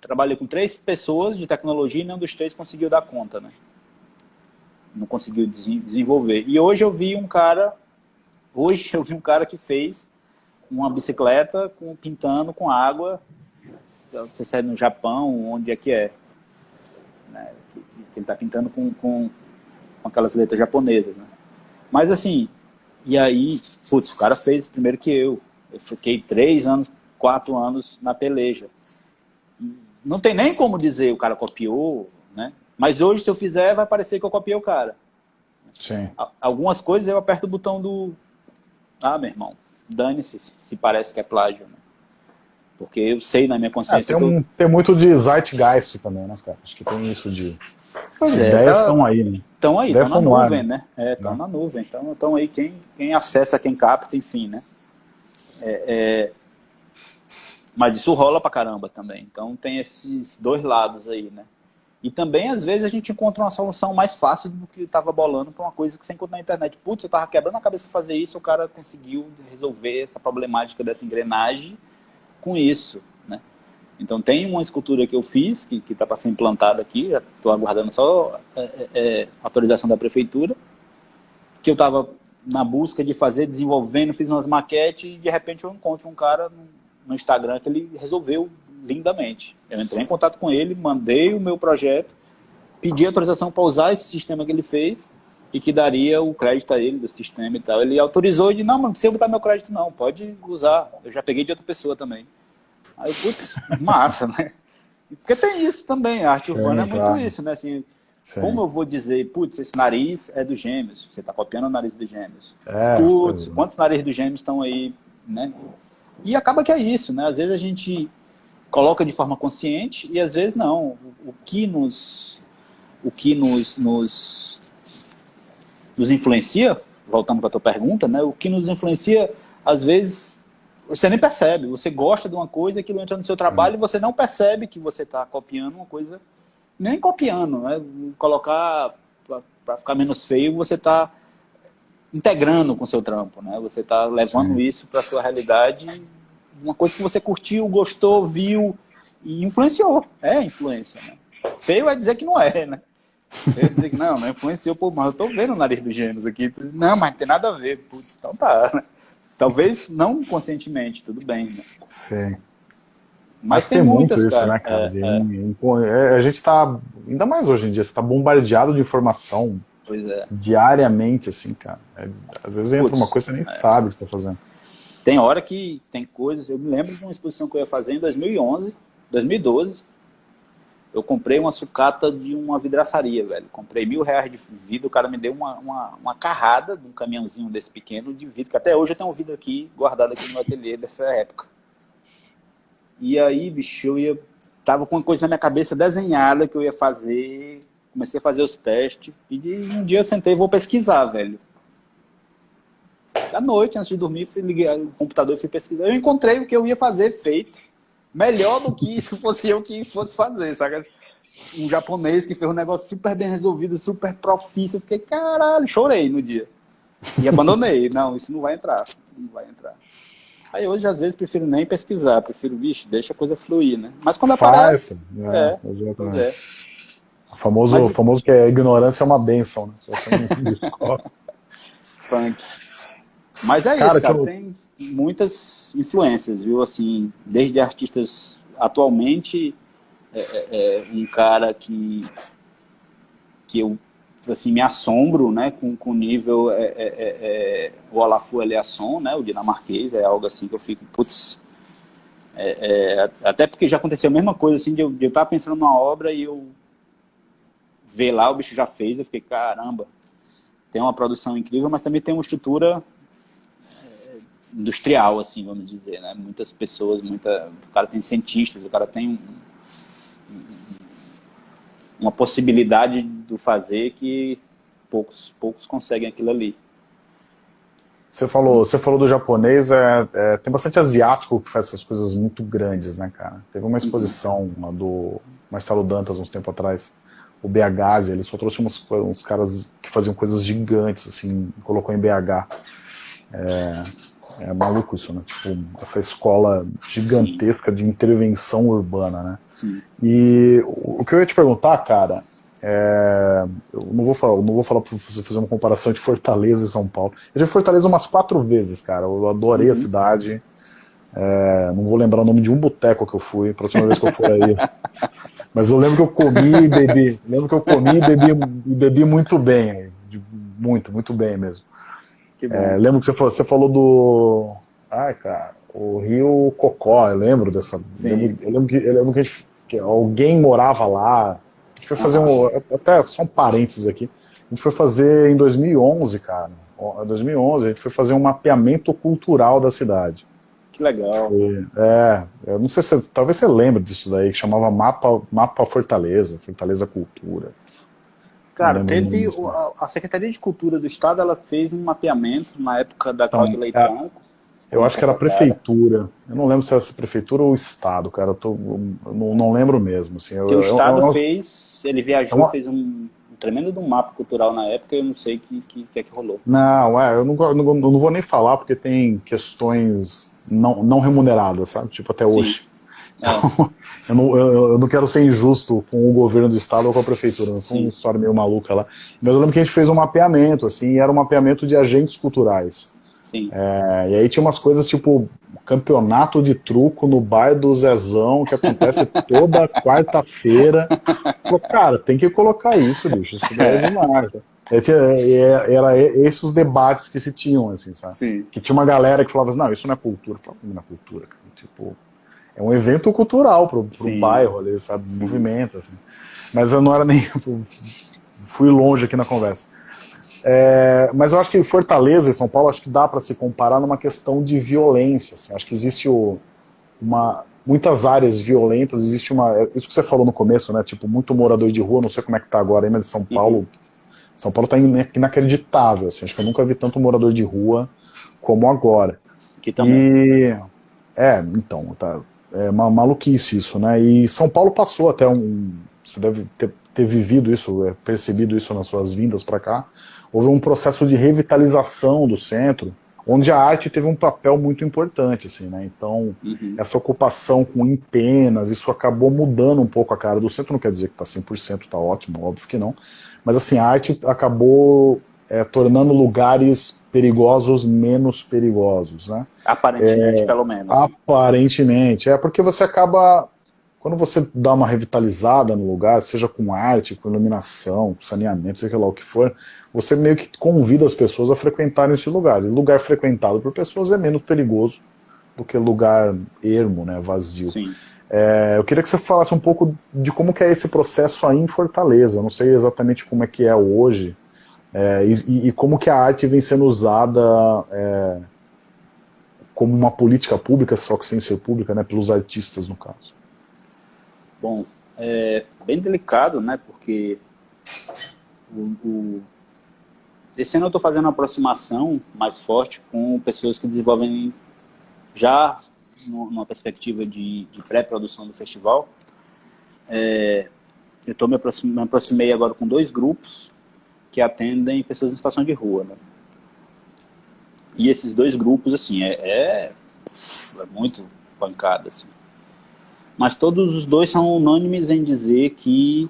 [SPEAKER 2] trabalhei com três pessoas de tecnologia e nenhum dos três conseguiu dar conta. Né? Não conseguiu desenvolver. E hoje eu vi um cara, hoje eu vi um cara que fez uma bicicleta com, pintando com água. Você sai no Japão, onde é que é? Né? Ele está pintando com, com, com aquelas letras japonesas. Né? Mas assim, e aí, putz, o cara fez primeiro que eu. Eu fiquei três anos, quatro anos na peleja. Não tem nem como dizer o cara copiou, né? Mas hoje, se eu fizer, vai parecer que eu copiei o cara.
[SPEAKER 1] Sim.
[SPEAKER 2] Algumas coisas eu aperto o botão do... Ah, meu irmão, dane-se se parece que é plágio. Né? Porque eu sei na minha consciência.
[SPEAKER 1] É, tem, um,
[SPEAKER 2] eu...
[SPEAKER 1] tem muito de zeitgeist também, né, cara? Acho que tem isso de. As é, ideias estão tá... aí, né?
[SPEAKER 2] Estão aí, estão na nuvem, ar, né? Estão é, na nuvem. Então, estão aí quem, quem acessa, quem capta, enfim, né? É, é... Mas isso rola pra caramba também. Então tem esses dois lados aí, né? E também, às vezes, a gente encontra uma solução mais fácil do que estava bolando para uma coisa que você encontra na internet. Putz, eu estava quebrando a cabeça para fazer isso, o cara conseguiu resolver essa problemática dessa engrenagem com isso, né? Então tem uma escultura que eu fiz, que está para ser implantada aqui, já estou aguardando só é, é, é, autorização da prefeitura, que eu estava na busca de fazer, desenvolvendo, fiz umas maquetes e de repente eu encontro um cara no, no Instagram que ele resolveu lindamente. Eu entrei em contato com ele, mandei o meu projeto, pedi autorização para usar esse sistema que ele fez e que daria o crédito a ele do sistema e tal. Ele autorizou e disse, não, mas não precisa botar meu crédito não, pode usar. Eu já peguei de outra pessoa também. Aí, putz, massa, né? Porque tem isso também, a arte Sim, urbana é muito claro. isso, né? Assim, como eu vou dizer, putz, esse nariz é do gêmeos, você está copiando o nariz dos gêmeos. É, putz, quantos narizes dos gêmeos estão aí, né? E acaba que é isso, né? Às vezes a gente coloca de forma consciente e às vezes não. O, o que nos o que nos, nos nos influencia, voltando para a tua pergunta, né, o que nos influencia, às vezes, você nem percebe. Você gosta de uma coisa, aquilo entra no seu trabalho e você não percebe que você está copiando uma coisa, nem copiando, né? Colocar, para ficar menos feio, você está integrando com o seu trampo, né? Você está levando Sim. isso para a sua realidade, uma coisa que você curtiu, gostou, viu e influenciou. É influência, né? Feio é dizer que não é, né? Eu dizer que não, não influenciou, pô, mas eu tô vendo o nariz dos gêmeos aqui. Não, mas não tem nada a ver. Putz, então tá. Né? Talvez não conscientemente, tudo bem. Né?
[SPEAKER 1] Sim. Mas, mas tem, tem muito isso, cara. né, cara? É, é. é. A gente tá, ainda mais hoje em dia, você tá bombardeado de informação
[SPEAKER 2] é.
[SPEAKER 1] diariamente, assim, cara. É, às vezes entra Puts, uma coisa que você nem é. sabe o que tá fazendo.
[SPEAKER 2] Tem hora que tem coisas, eu me lembro de uma exposição que eu ia fazer em 2011, 2012, eu comprei uma sucata de uma vidraçaria, velho. Comprei mil reais de vidro, o cara me deu uma, uma, uma carrada de um caminhãozinho desse pequeno de vidro, que até hoje eu tenho um vidro aqui, guardado aqui no ateliê dessa época. E aí, bicho, eu ia... Tava com uma coisa na minha cabeça desenhada que eu ia fazer, comecei a fazer os testes, e um dia eu sentei vou pesquisar, velho. À noite, antes de dormir, fui ligar o computador e fui pesquisar. Eu encontrei o que eu ia fazer feito melhor do que se fosse eu que fosse fazer, sabe? um japonês que fez um negócio super bem resolvido, super profício. Eu fiquei, caralho, chorei no dia. E abandonei. não, isso não vai entrar. Não vai entrar. Aí hoje, às vezes, prefiro nem pesquisar, prefiro, bicho, deixa a coisa fluir, né? Mas quando aparece.
[SPEAKER 1] Faz, é, é, exatamente. É. O famoso, Mas... famoso que a ignorância é uma benção, né?
[SPEAKER 2] Punk. Mas é cara, isso, cara. Eu... Tem muitas influências, viu? Assim, desde artistas atualmente, é, é, é um cara que, que eu assim, me assombro né, com, com o nível é, é, é, é o Olafu Eliasson, né, o dinamarquês, é algo assim que eu fico, putz, é, é, até porque já aconteceu a mesma coisa, assim, de eu, de eu estar pensando numa obra e eu ver lá, o bicho já fez, eu fiquei, caramba, tem uma produção incrível, mas também tem uma estrutura industrial, assim, vamos dizer, né, muitas pessoas, muita, o cara tem cientistas, o cara tem um, uma possibilidade do fazer que poucos, poucos conseguem aquilo ali.
[SPEAKER 1] Você falou, você falou do japonês, é, é, tem bastante asiático que faz essas coisas muito grandes, né, cara? Teve uma exposição uhum. do Marcelo Dantas uns tempo atrás, o BH, ele só trouxe uns, uns caras que faziam coisas gigantes, assim, colocou em BH. É, é maluco isso, né? Tipo, essa escola gigantesca Sim. de intervenção urbana, né? Sim. E o que eu ia te perguntar, cara, é... eu não vou falar, não vou falar para você fazer uma comparação de Fortaleza e São Paulo. Eu já fui Fortaleza umas quatro vezes, cara. Eu adorei uhum. a cidade. É... não vou lembrar o nome de um boteco que eu fui, a próxima vez que eu for aí. Mas eu lembro que eu comi e bebi. Lembro que eu comi e bebi, e bebi muito bem. Muito, muito bem mesmo. É, lembro que você falou, você falou do. Ai, cara, o Rio Cocó, eu lembro dessa. Eu lembro, eu lembro, que, eu lembro que, gente, que, alguém morava lá. A gente foi fazer um. Até só um parênteses aqui. A gente foi fazer em 2011, cara. Em 2011, a gente foi fazer um mapeamento cultural da cidade.
[SPEAKER 2] Que legal.
[SPEAKER 1] Foi, é, eu não sei se. Talvez você lembre disso daí, que chamava Mapa, Mapa Fortaleza, Fortaleza Cultura.
[SPEAKER 2] Cara, teve o, a Secretaria de Cultura do Estado, ela fez um mapeamento na época da então, Cláudia Leitão.
[SPEAKER 1] É, eu acho que era a prefeitura. Eu não lembro se era a prefeitura ou o Estado, cara. Eu, tô, eu não, não, lembro mesmo. Assim, eu,
[SPEAKER 2] que o Estado eu, fez, ele viajou, uma... fez um, um tremendo de um mapa cultural na época, eu não sei o que, que, que, é que rolou.
[SPEAKER 1] Não, é, eu não, não, não, vou nem falar porque tem questões não, não remuneradas, sabe? Tipo, até Sim. hoje. Então, eu, não, eu, eu, não quero ser injusto com o governo do estado ou com a prefeitura, não foi uma história meio maluca lá. Mas eu lembro que a gente fez um mapeamento, assim, era um mapeamento de agentes culturais. É, e aí tinha umas coisas tipo campeonato de truco no bar do Zezão, que acontece toda quarta-feira. Cara, tem que colocar isso, bicho, isso é demais. É, é, era esses os debates que se tinham, assim, sabe? Sim. Que tinha uma galera que falava, não, isso não é cultura. Eu falava, não é cultura, cara. Tipo, é um evento cultural pro, pro bairro ali, sabe? Sim. Movimento, assim. Mas eu não era nem. fui longe aqui na conversa. É, mas eu acho que Fortaleza e São Paulo acho que dá para se comparar numa questão de violência. Assim. Acho que existe o, uma, muitas áreas violentas, existe uma. Isso que você falou no começo, né? Tipo, muito morador de rua, não sei como é que tá agora aí, mas São uhum. Paulo. Uhum. São Paulo tá inacreditável. Assim. Acho que eu nunca vi tanto morador de rua como agora.
[SPEAKER 2] Aqui também.
[SPEAKER 1] E, é, então, tá, é uma maluquice isso, né? E São Paulo passou até um. Você deve ter, ter vivido isso, é, percebido isso nas suas vindas para cá. Houve um processo de revitalização do centro, onde a arte teve um papel muito importante, assim, né? Então, uhum. essa ocupação com empenas, isso acabou mudando um pouco a cara do centro, não quer dizer que está 100%, está ótimo, óbvio que não, mas assim, a arte acabou é, tornando lugares perigosos menos perigosos, né?
[SPEAKER 2] Aparentemente, é, pelo menos.
[SPEAKER 1] Aparentemente, é porque você acaba, quando você dá uma revitalizada no lugar, seja com arte, com iluminação, com saneamento, seja lá o que for, você meio que convida as pessoas a frequentarem esse lugar. E lugar frequentado por pessoas é menos perigoso do que lugar ermo, né, vazio. Sim. É, eu queria que você falasse um pouco de como que é esse processo aí em Fortaleza. não sei exatamente como é que é hoje, é, e, e, como que a arte vem sendo usada é, como uma política pública, só que sem ser pública, né, pelos artistas, no caso?
[SPEAKER 2] Bom, é bem delicado, né, porque o, o... esse ano eu estou fazendo uma aproximação mais forte com pessoas que desenvolvem já numa perspectiva de, de pré-produção do festival, é, eu tô me, me aproximei agora com dois grupos que atendem pessoas em situação de rua, né? E esses dois grupos, assim, é, é, é muito pancada, assim. Mas todos os dois são unânimes em dizer que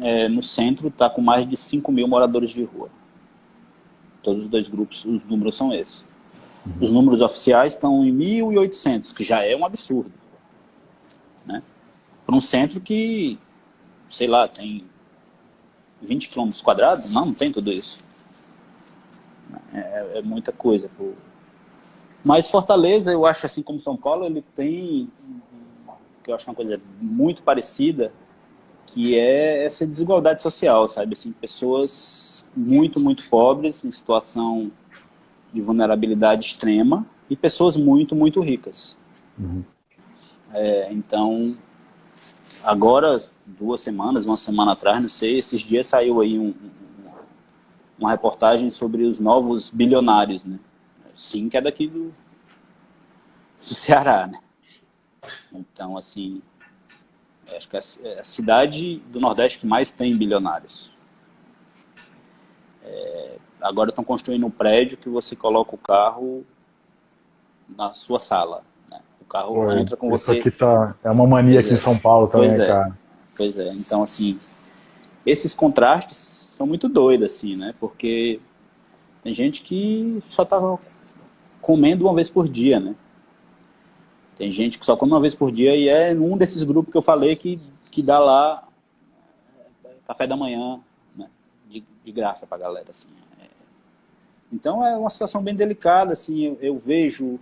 [SPEAKER 2] é, no centro está com mais de 5 mil moradores de rua. Todos os dois grupos, os números são esses. Uhum. Os números oficiais estão em 1.800, que já é um absurdo. Né? Para um centro que, sei lá, tem 20 quilômetros quadrados, não, não tem tudo isso. É, é muita coisa. Pô. Mas Fortaleza, eu acho, assim como São Paulo, ele tem, que eu acho uma coisa muito parecida, que é essa desigualdade social, sabe? Assim, pessoas muito, muito pobres, em situação de vulnerabilidade extrema, e pessoas muito, muito ricas. Uhum. É, então, agora, duas semanas, uma semana atrás, não sei, esses dias saiu aí um, uma reportagem sobre os novos bilionários, né? Sim, que é daqui do, do Ceará, né? Então, assim, acho que é, é a cidade do Nordeste que mais tem bilionários. É, agora estão construindo um prédio que você coloca o carro na sua sala. O carro entra com
[SPEAKER 1] isso
[SPEAKER 2] você.
[SPEAKER 1] Isso aqui tá, é uma mania pois aqui é. em São Paulo também,
[SPEAKER 2] pois
[SPEAKER 1] é. cara.
[SPEAKER 2] Pois é, então assim, esses contrastes são muito doidos, assim, né? Porque tem gente que só tava comendo uma vez por dia, né? Tem gente que só come uma vez por dia e é um desses grupos que eu falei que, que dá lá é, café da manhã, né? de, de graça pra galera, assim. É. Então é uma situação bem delicada, assim, eu, eu vejo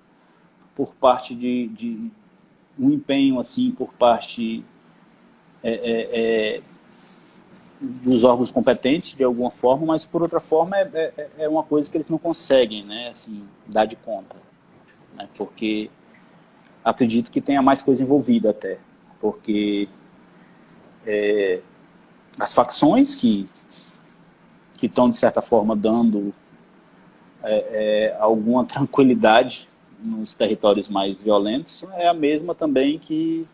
[SPEAKER 2] por parte de, de, um empenho, assim, por parte é, é, é, dos órgãos competentes, de alguma forma, mas por outra forma é, é, é uma coisa que eles não conseguem, né, assim, dar de conta, né, porque acredito que tenha mais coisa envolvida até, porque é, as facções que que estão, de certa forma, dando é, é, alguma tranquilidade nos territórios mais violentos, é a mesma também que,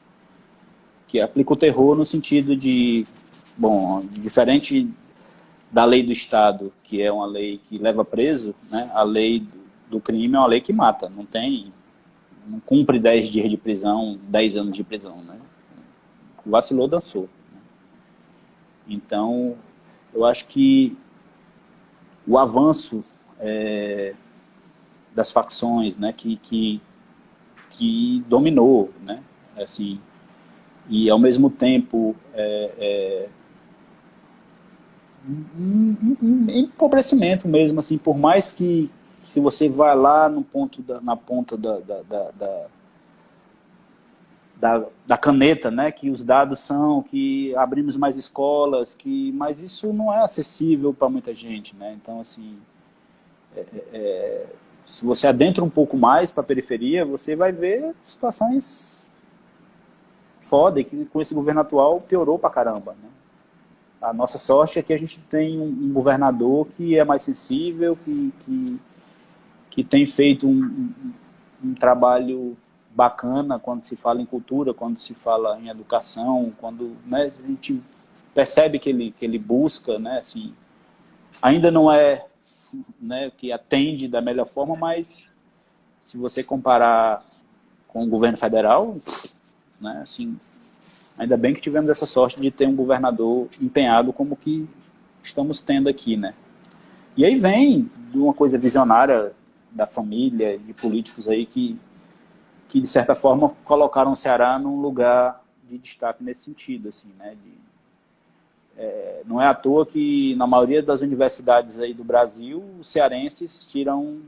[SPEAKER 2] que aplica o terror no sentido de, bom, diferente da lei do Estado, que é uma lei que leva preso, né, a lei do crime é uma lei que mata, não tem não cumpre 10 dias de prisão, 10 anos de prisão, né? Vacilou, dançou. Então, eu acho que o avanço é, das facções, né, que, que, que dominou, né, assim, e ao mesmo tempo é, é, um, empobrecimento mesmo, assim, por mais que, se você vai lá no ponto da, na ponta da, da, da, da, da caneta, né, que os dados são, que abrimos mais escolas, que, mas isso não é acessível para muita gente, né? Então, assim, é, é, é se você adentra um pouco mais para a periferia, você vai ver situações foda, e que com esse governo atual piorou para caramba, né? A nossa sorte é que a gente tem um, governador que é mais sensível, que, que que tem feito um, um, um, trabalho bacana quando se fala em cultura, quando se fala em educação, quando né, a gente percebe que ele, que ele busca, né, assim, ainda não é né, que atende da melhor forma, mas se você comparar com o governo federal, né, assim, ainda bem que tivemos essa sorte de ter um governador empenhado como que estamos tendo aqui, né. E aí vem de uma coisa visionária da família, de políticos aí que, que de certa forma, colocaram o Ceará num lugar de destaque nesse sentido, assim, né? De, é, não é à toa que na maioria das universidades aí do Brasil, os cearenses tiram,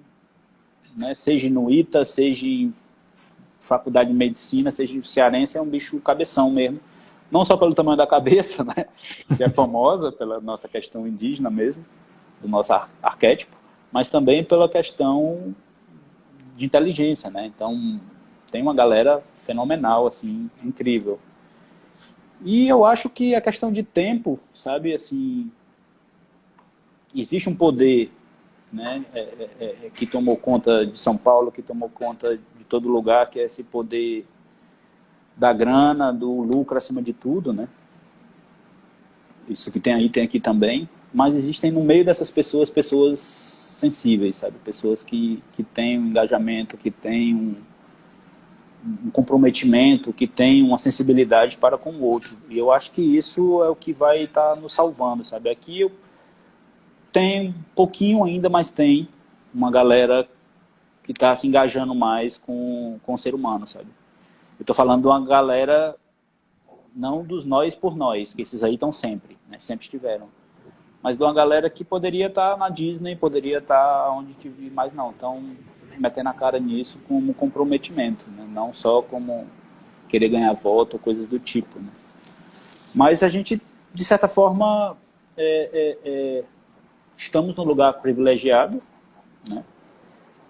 [SPEAKER 2] né, seja no ITA, seja em faculdade de medicina, seja cearense, é um bicho cabeção mesmo. Não só pelo tamanho da cabeça, né, que é famosa pela nossa questão indígena mesmo, do nosso ar arquétipo, mas também pela questão de inteligência, né? Então, tem uma galera fenomenal, assim, incrível. E eu acho que a questão de tempo, sabe, assim, existe um poder, né, é, é, é, é que tomou conta de São Paulo, que tomou conta de todo lugar, que é esse poder da grana, do lucro acima de tudo, né? isso que tem aí, tem aqui também, mas existem no meio dessas pessoas, pessoas sensíveis, sabe? Pessoas que, que têm um engajamento, que têm um, um comprometimento, que têm uma sensibilidade para com o outro. E eu acho que isso é o que vai estar tá nos salvando, sabe? Aqui eu tenho um pouquinho ainda, mas tem uma galera que está se engajando mais com, com o ser humano, sabe? Eu estou falando de uma galera, não dos nós por nós, que esses aí estão sempre, né? sempre estiveram. Mas de uma galera que poderia estar tá na Disney, poderia estar tá onde tive, mas não. Então, metendo a cara nisso como comprometimento, né? não só como querer ganhar voto ou coisas do tipo. Né? Mas a gente, de certa forma, é, é, é, estamos num lugar privilegiado, né?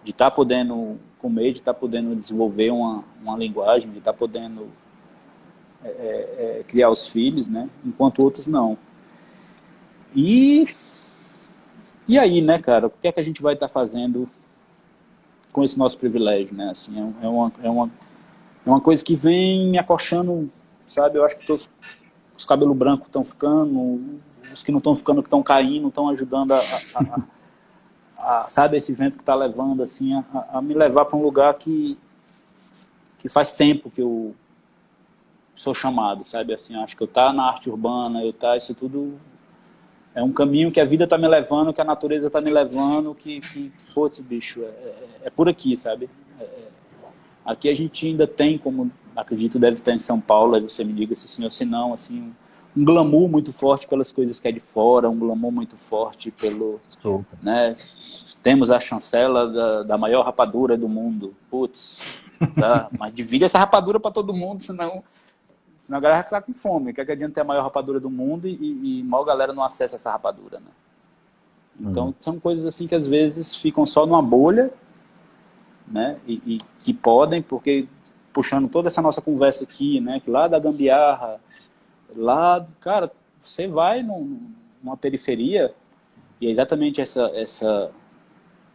[SPEAKER 2] de estar tá podendo comer, de estar tá podendo desenvolver uma, uma linguagem, de estar tá podendo é, é, é, criar os filhos, né? enquanto outros não. E, e aí, né, cara, o que é que a gente vai estar tá fazendo com esse nosso privilégio, né? Assim, é, é, uma, é, uma, é uma coisa que vem me acochando, sabe? Eu acho que os, os cabelos brancos estão ficando, os que não estão ficando, que estão caindo, estão ajudando a, a, a a, sabe, esse vento que está levando, assim, a, me levar para um lugar que, que faz tempo que eu sou chamado, sabe, assim, acho que eu tá na arte urbana, eu tá, isso tudo é um caminho que a vida está me levando, que a natureza está me levando, que, que putz, bicho, é, é, é por aqui, sabe? É, é, aqui a gente ainda tem, como acredito deve ter em São Paulo, você me diga se sim ou se não, assim, um glamour muito forte pelas coisas que é de fora, um glamour muito forte pelo... Né, temos a chancela da, da maior rapadura do mundo. Putz, tá? mas divide essa rapadura para todo mundo, senão, senão a galera vai ficar com fome. Quer que adianta ter a maior rapadura do mundo e, e mal galera não acessa essa rapadura, né? Então, uhum. são coisas assim que às vezes ficam só numa bolha, né? E, e, que podem, porque puxando toda essa nossa conversa aqui, né? Que lá da gambiarra, Lá, cara, você vai numa periferia e é exatamente essa, essa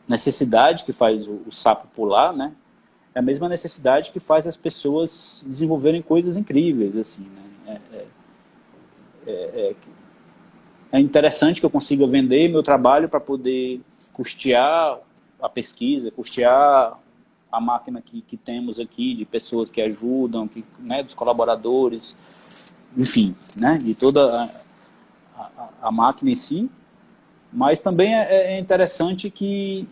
[SPEAKER 2] necessidade que faz o, o, sapo pular, né? É a mesma necessidade que faz as pessoas desenvolverem coisas incríveis, assim, né? É, é, é, é, é interessante que eu consiga vender meu trabalho para poder custear a pesquisa, custear a máquina que, que temos aqui, de pessoas que ajudam, que, né, dos colaboradores, enfim, né, de toda a, a, a máquina em si, mas também é, é interessante que,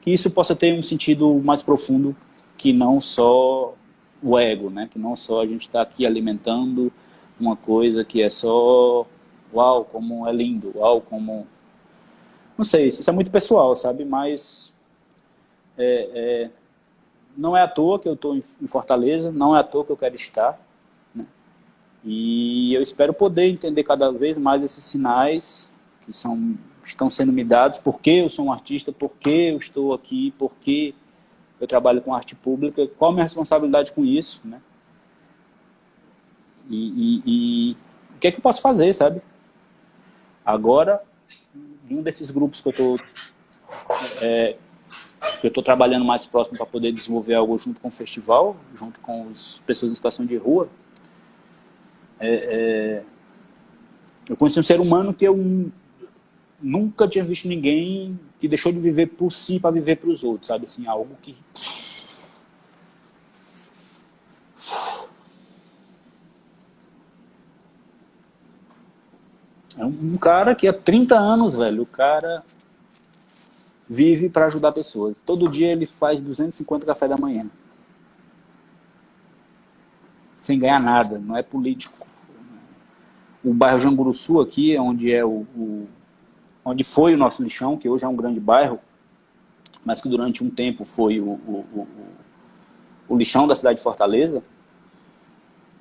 [SPEAKER 2] que isso possa ter um sentido mais profundo que não só o ego, né? que não só a gente está aqui alimentando uma coisa que é só uau, como é lindo, uau, como... Não sei, isso é muito pessoal, sabe? Mas é, é... não é à toa que eu estou em Fortaleza, não é à toa que eu quero estar. E eu espero poder entender cada vez mais esses sinais que são, estão sendo me dados, porque eu sou um artista, porque eu estou aqui, porque eu trabalho com arte pública, qual a minha responsabilidade com isso, né? E, e, e o que é que eu posso fazer, sabe? Agora, um desses grupos que eu estou é, que eu estou trabalhando mais próximo para poder desenvolver algo junto com o festival, junto com as pessoas em situação de rua, é, é, eu conheci um ser humano que eu nunca tinha visto ninguém que deixou de viver por si para viver para os outros, sabe? Assim, algo que... É um cara que há 30 anos, velho, o cara vive para ajudar pessoas. Todo dia ele faz 250 café da manhã sem ganhar nada, não é político. O bairro Janguruçu aqui, onde, é o, o, onde foi o nosso lixão, que hoje é um grande bairro, mas que durante um tempo foi o, o, o lixão da cidade de Fortaleza,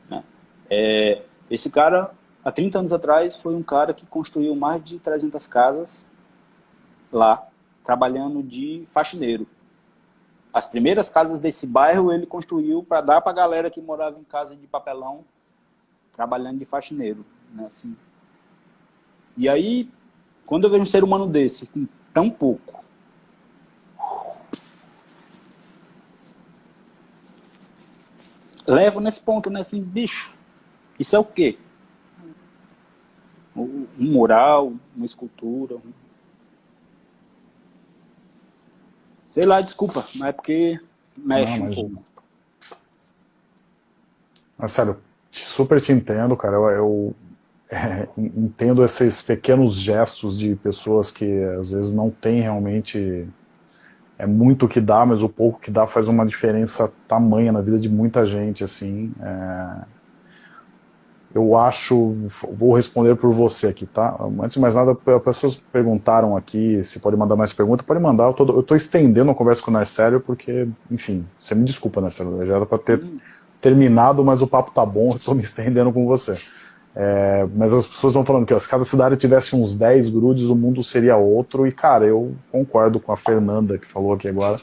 [SPEAKER 2] né? é, esse cara, há 30 anos atrás, foi um cara que construiu mais de 300 casas lá, trabalhando de faxineiro as primeiras casas desse bairro ele construiu para dar para a galera que morava em casa de papelão, trabalhando de faxineiro. Né, assim. E aí, quando eu vejo um ser humano desse, com tão pouco, levo nesse ponto, né, assim, bicho, isso é o quê? Um mural, uma escultura. Sei lá, desculpa, mas é porque mexe Não, um pouco.
[SPEAKER 1] Mas, sério, super te entendo, cara. Eu, eu é, entendo esses pequenos gestos de pessoas que às vezes não têm realmente é muito o que dá, mas o pouco que dá faz uma diferença tamanha na vida de muita gente, assim. É... Eu acho, vou responder por você aqui, tá? Antes de mais nada, as pessoas perguntaram aqui se pode mandar mais perguntas, pode mandar, eu tô, eu tô estendendo a conversa com o Narcélio, porque, enfim, você me desculpa, Narcélio, já era para ter hum. terminado, mas o papo tá bom, eu tô me estendendo com você. É, mas as pessoas estão falando que ó, se cada cidade tivesse uns 10 grudes, o mundo seria outro. E, cara, eu concordo com a Fernanda, que falou aqui agora,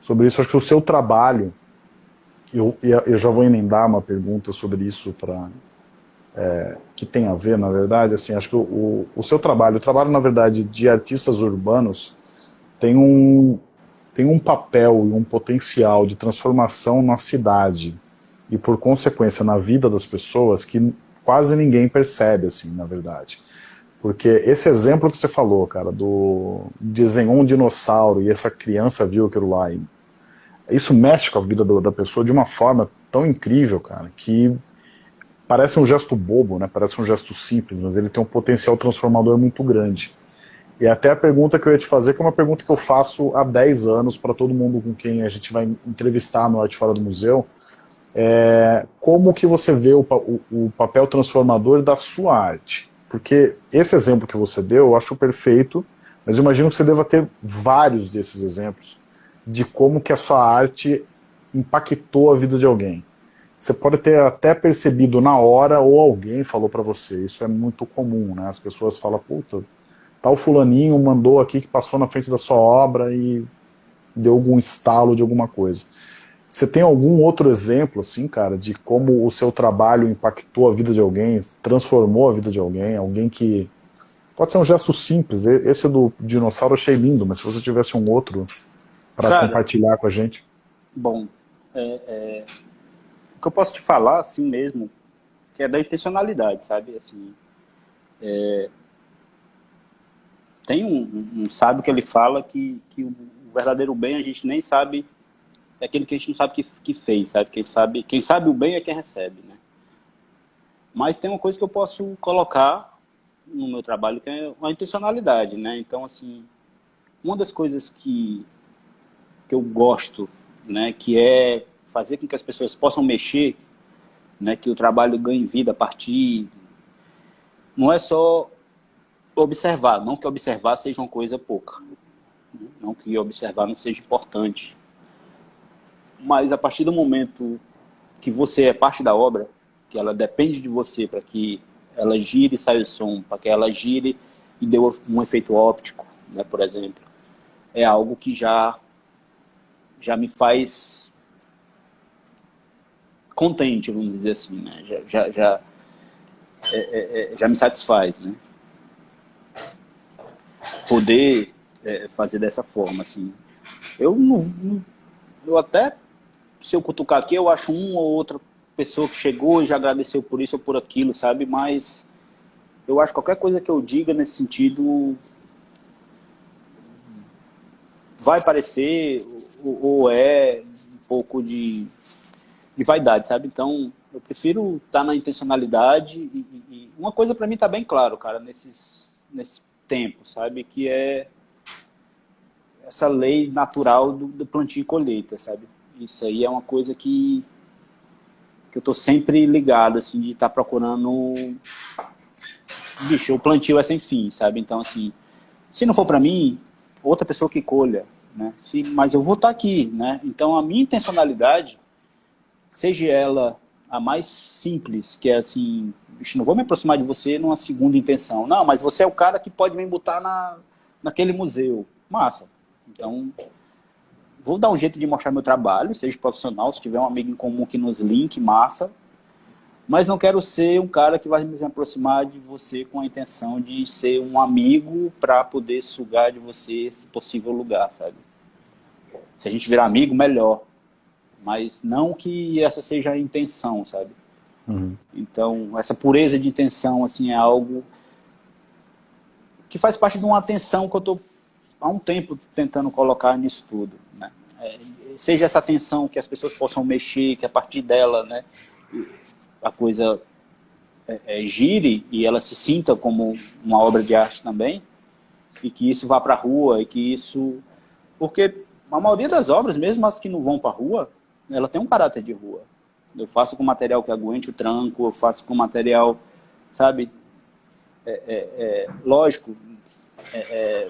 [SPEAKER 1] sobre isso. Acho que o seu trabalho, eu, eu já vou emendar uma pergunta sobre isso para é, que tem a ver, na verdade. Assim, acho que o, o seu trabalho, o trabalho, na verdade, de artistas urbanos, tem um, tem um papel e um potencial de transformação na cidade e, por consequência, na vida das pessoas que quase ninguém percebe, assim, na verdade. Porque esse exemplo que você falou, cara, do desenhou um dinossauro e essa criança viu aquilo lá, e isso mexe com a vida do, da pessoa de uma forma tão incrível, cara, que parece um gesto bobo, né? Parece um gesto simples, mas ele tem um potencial transformador muito grande. E até a pergunta que eu ia te fazer, que é uma pergunta que eu faço há 10 anos para todo mundo com quem a gente vai entrevistar no Arte Fora do Museu, é, como que você vê o, o, o, papel transformador da sua arte? Porque esse exemplo que você deu, eu acho perfeito, mas imagino que você deva ter vários desses exemplos de como que a sua arte impactou a vida de alguém. Você pode ter até percebido na hora ou alguém falou para você, isso é muito comum, né? As pessoas falam, puta, tal fulaninho mandou aqui que passou na frente da sua obra e deu algum estalo de alguma coisa. Você tem algum outro exemplo, assim, cara, de como o seu trabalho impactou a vida de alguém, transformou a vida de alguém, alguém que... Pode ser um gesto simples, esse do dinossauro eu achei lindo, mas se você tivesse um outro para compartilhar com a gente.
[SPEAKER 2] Bom, é, é, o que eu posso te falar, assim mesmo, que é da intencionalidade, sabe? Assim, é, tem um, um sábio que ele fala que, que o verdadeiro bem a gente nem sabe é aquele que a gente não sabe que, que fez, sabe? Quem sabe, quem sabe o bem é quem recebe, né? Mas tem uma coisa que eu posso colocar no meu trabalho que é a intencionalidade, né? Então, assim, uma das coisas que, que eu gosto, né, que é fazer com que as pessoas possam mexer, né, que o trabalho ganhe vida a partir... Não é só observar, não que observar seja uma coisa pouca, não que observar não seja importante, mas a partir do momento que você é parte da obra, que ela depende de você para que ela gire e saia o som, para que ela gire e dê um efeito óptico, né, por exemplo, é algo que já, já me faz contente, vamos dizer assim, né? já, já, já, é, é, é já me satisfaz, né? Poder é, fazer dessa forma, assim. Eu não, eu até se eu cutucar aqui, eu acho uma ou outra pessoa que chegou e já agradeceu por isso ou por aquilo, sabe? Mas eu acho que qualquer coisa que eu diga nesse sentido vai parecer ou, é um pouco de, de vaidade, sabe? Então, eu prefiro estar tá na intencionalidade e, e uma coisa para mim está bem claro, cara, nesses, nesse tempo, sabe? Que é essa lei natural do, do plantio e colheita, sabe? Isso aí é uma coisa que, que eu estou sempre ligado, assim, de estar tá procurando... Bicho, o plantio é sem fim, sabe? Então, assim, se não for para mim, outra pessoa que colha, né? Se, mas eu vou estar tá aqui, né? Então, a minha intencionalidade, seja ela a mais simples, que é assim, bicho, não vou me aproximar de você numa segunda intenção. Não, mas você é o cara que pode me botar na, naquele museu. Massa. Então, vou dar um jeito de mostrar meu trabalho, seja profissional, se tiver um amigo em comum que nos link, massa. Mas não quero ser um cara que vai me aproximar de você com a intenção de ser um amigo para poder sugar de você esse possível lugar, sabe? Se a gente virar amigo, melhor. Mas não que essa seja a intenção, sabe? Uhum. Então, essa pureza de intenção, assim, é algo que faz parte de uma atenção que eu estou há um tempo tentando colocar nisso tudo. É, seja essa atenção que as pessoas possam mexer, que a partir dela né, a coisa é, é, gire e ela se sinta como uma obra de arte também, e que isso vá para a rua, e que isso... Porque a maioria das obras, mesmo as que não vão para a rua, ela tem um caráter de rua. Eu faço com material que aguente o tranco, eu faço com material, sabe? É, é, é lógico, é,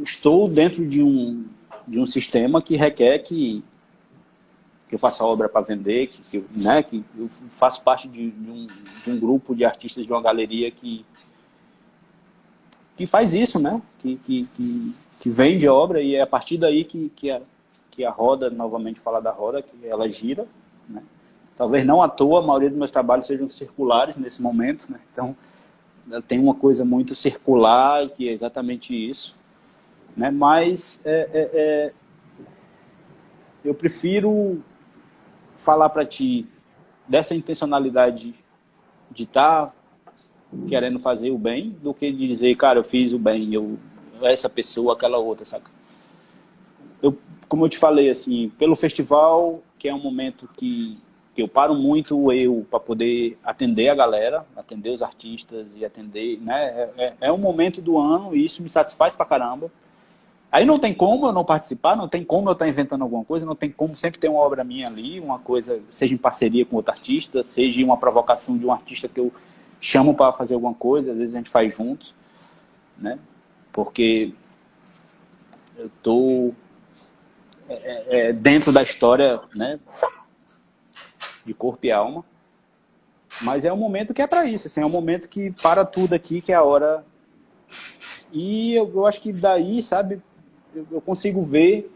[SPEAKER 2] estou dentro de um, de um sistema que requer que, que eu faça obra para vender, que, que, né, que eu faço parte de, de, um, de um grupo de artistas de uma galeria que, que faz isso, né? Que, que, que, que vende obra e é a partir daí que, que, a, que a roda, novamente falar da roda, que ela gira, né? Talvez não à toa, a maioria dos meus trabalhos sejam circulares nesse momento, né? Então, tem uma coisa muito circular, que é exatamente isso. Né? Mas é, é, é, eu prefiro falar para ti dessa intencionalidade de estar tá querendo fazer o bem, do que dizer, cara, eu fiz o bem, eu essa pessoa, aquela outra, saca? Eu, como eu te falei, assim, pelo festival, que é um momento que, que eu paro muito eu para poder atender a galera, atender os artistas e atender, né? É, é, é um momento do ano e isso me satisfaz pra caramba. Aí não tem como eu não participar, não tem como eu estar inventando alguma coisa, não tem como sempre ter uma obra minha ali, uma coisa, seja em parceria com outro artista, seja uma provocação de um artista que eu chamo para fazer alguma coisa, às vezes a gente faz juntos, né? Porque eu tô é, é, é, dentro da história, né? De corpo e alma. Mas é um momento que é para isso, assim, é um momento que para tudo aqui, que é a hora. E eu, eu acho que daí, sabe, eu, consigo ver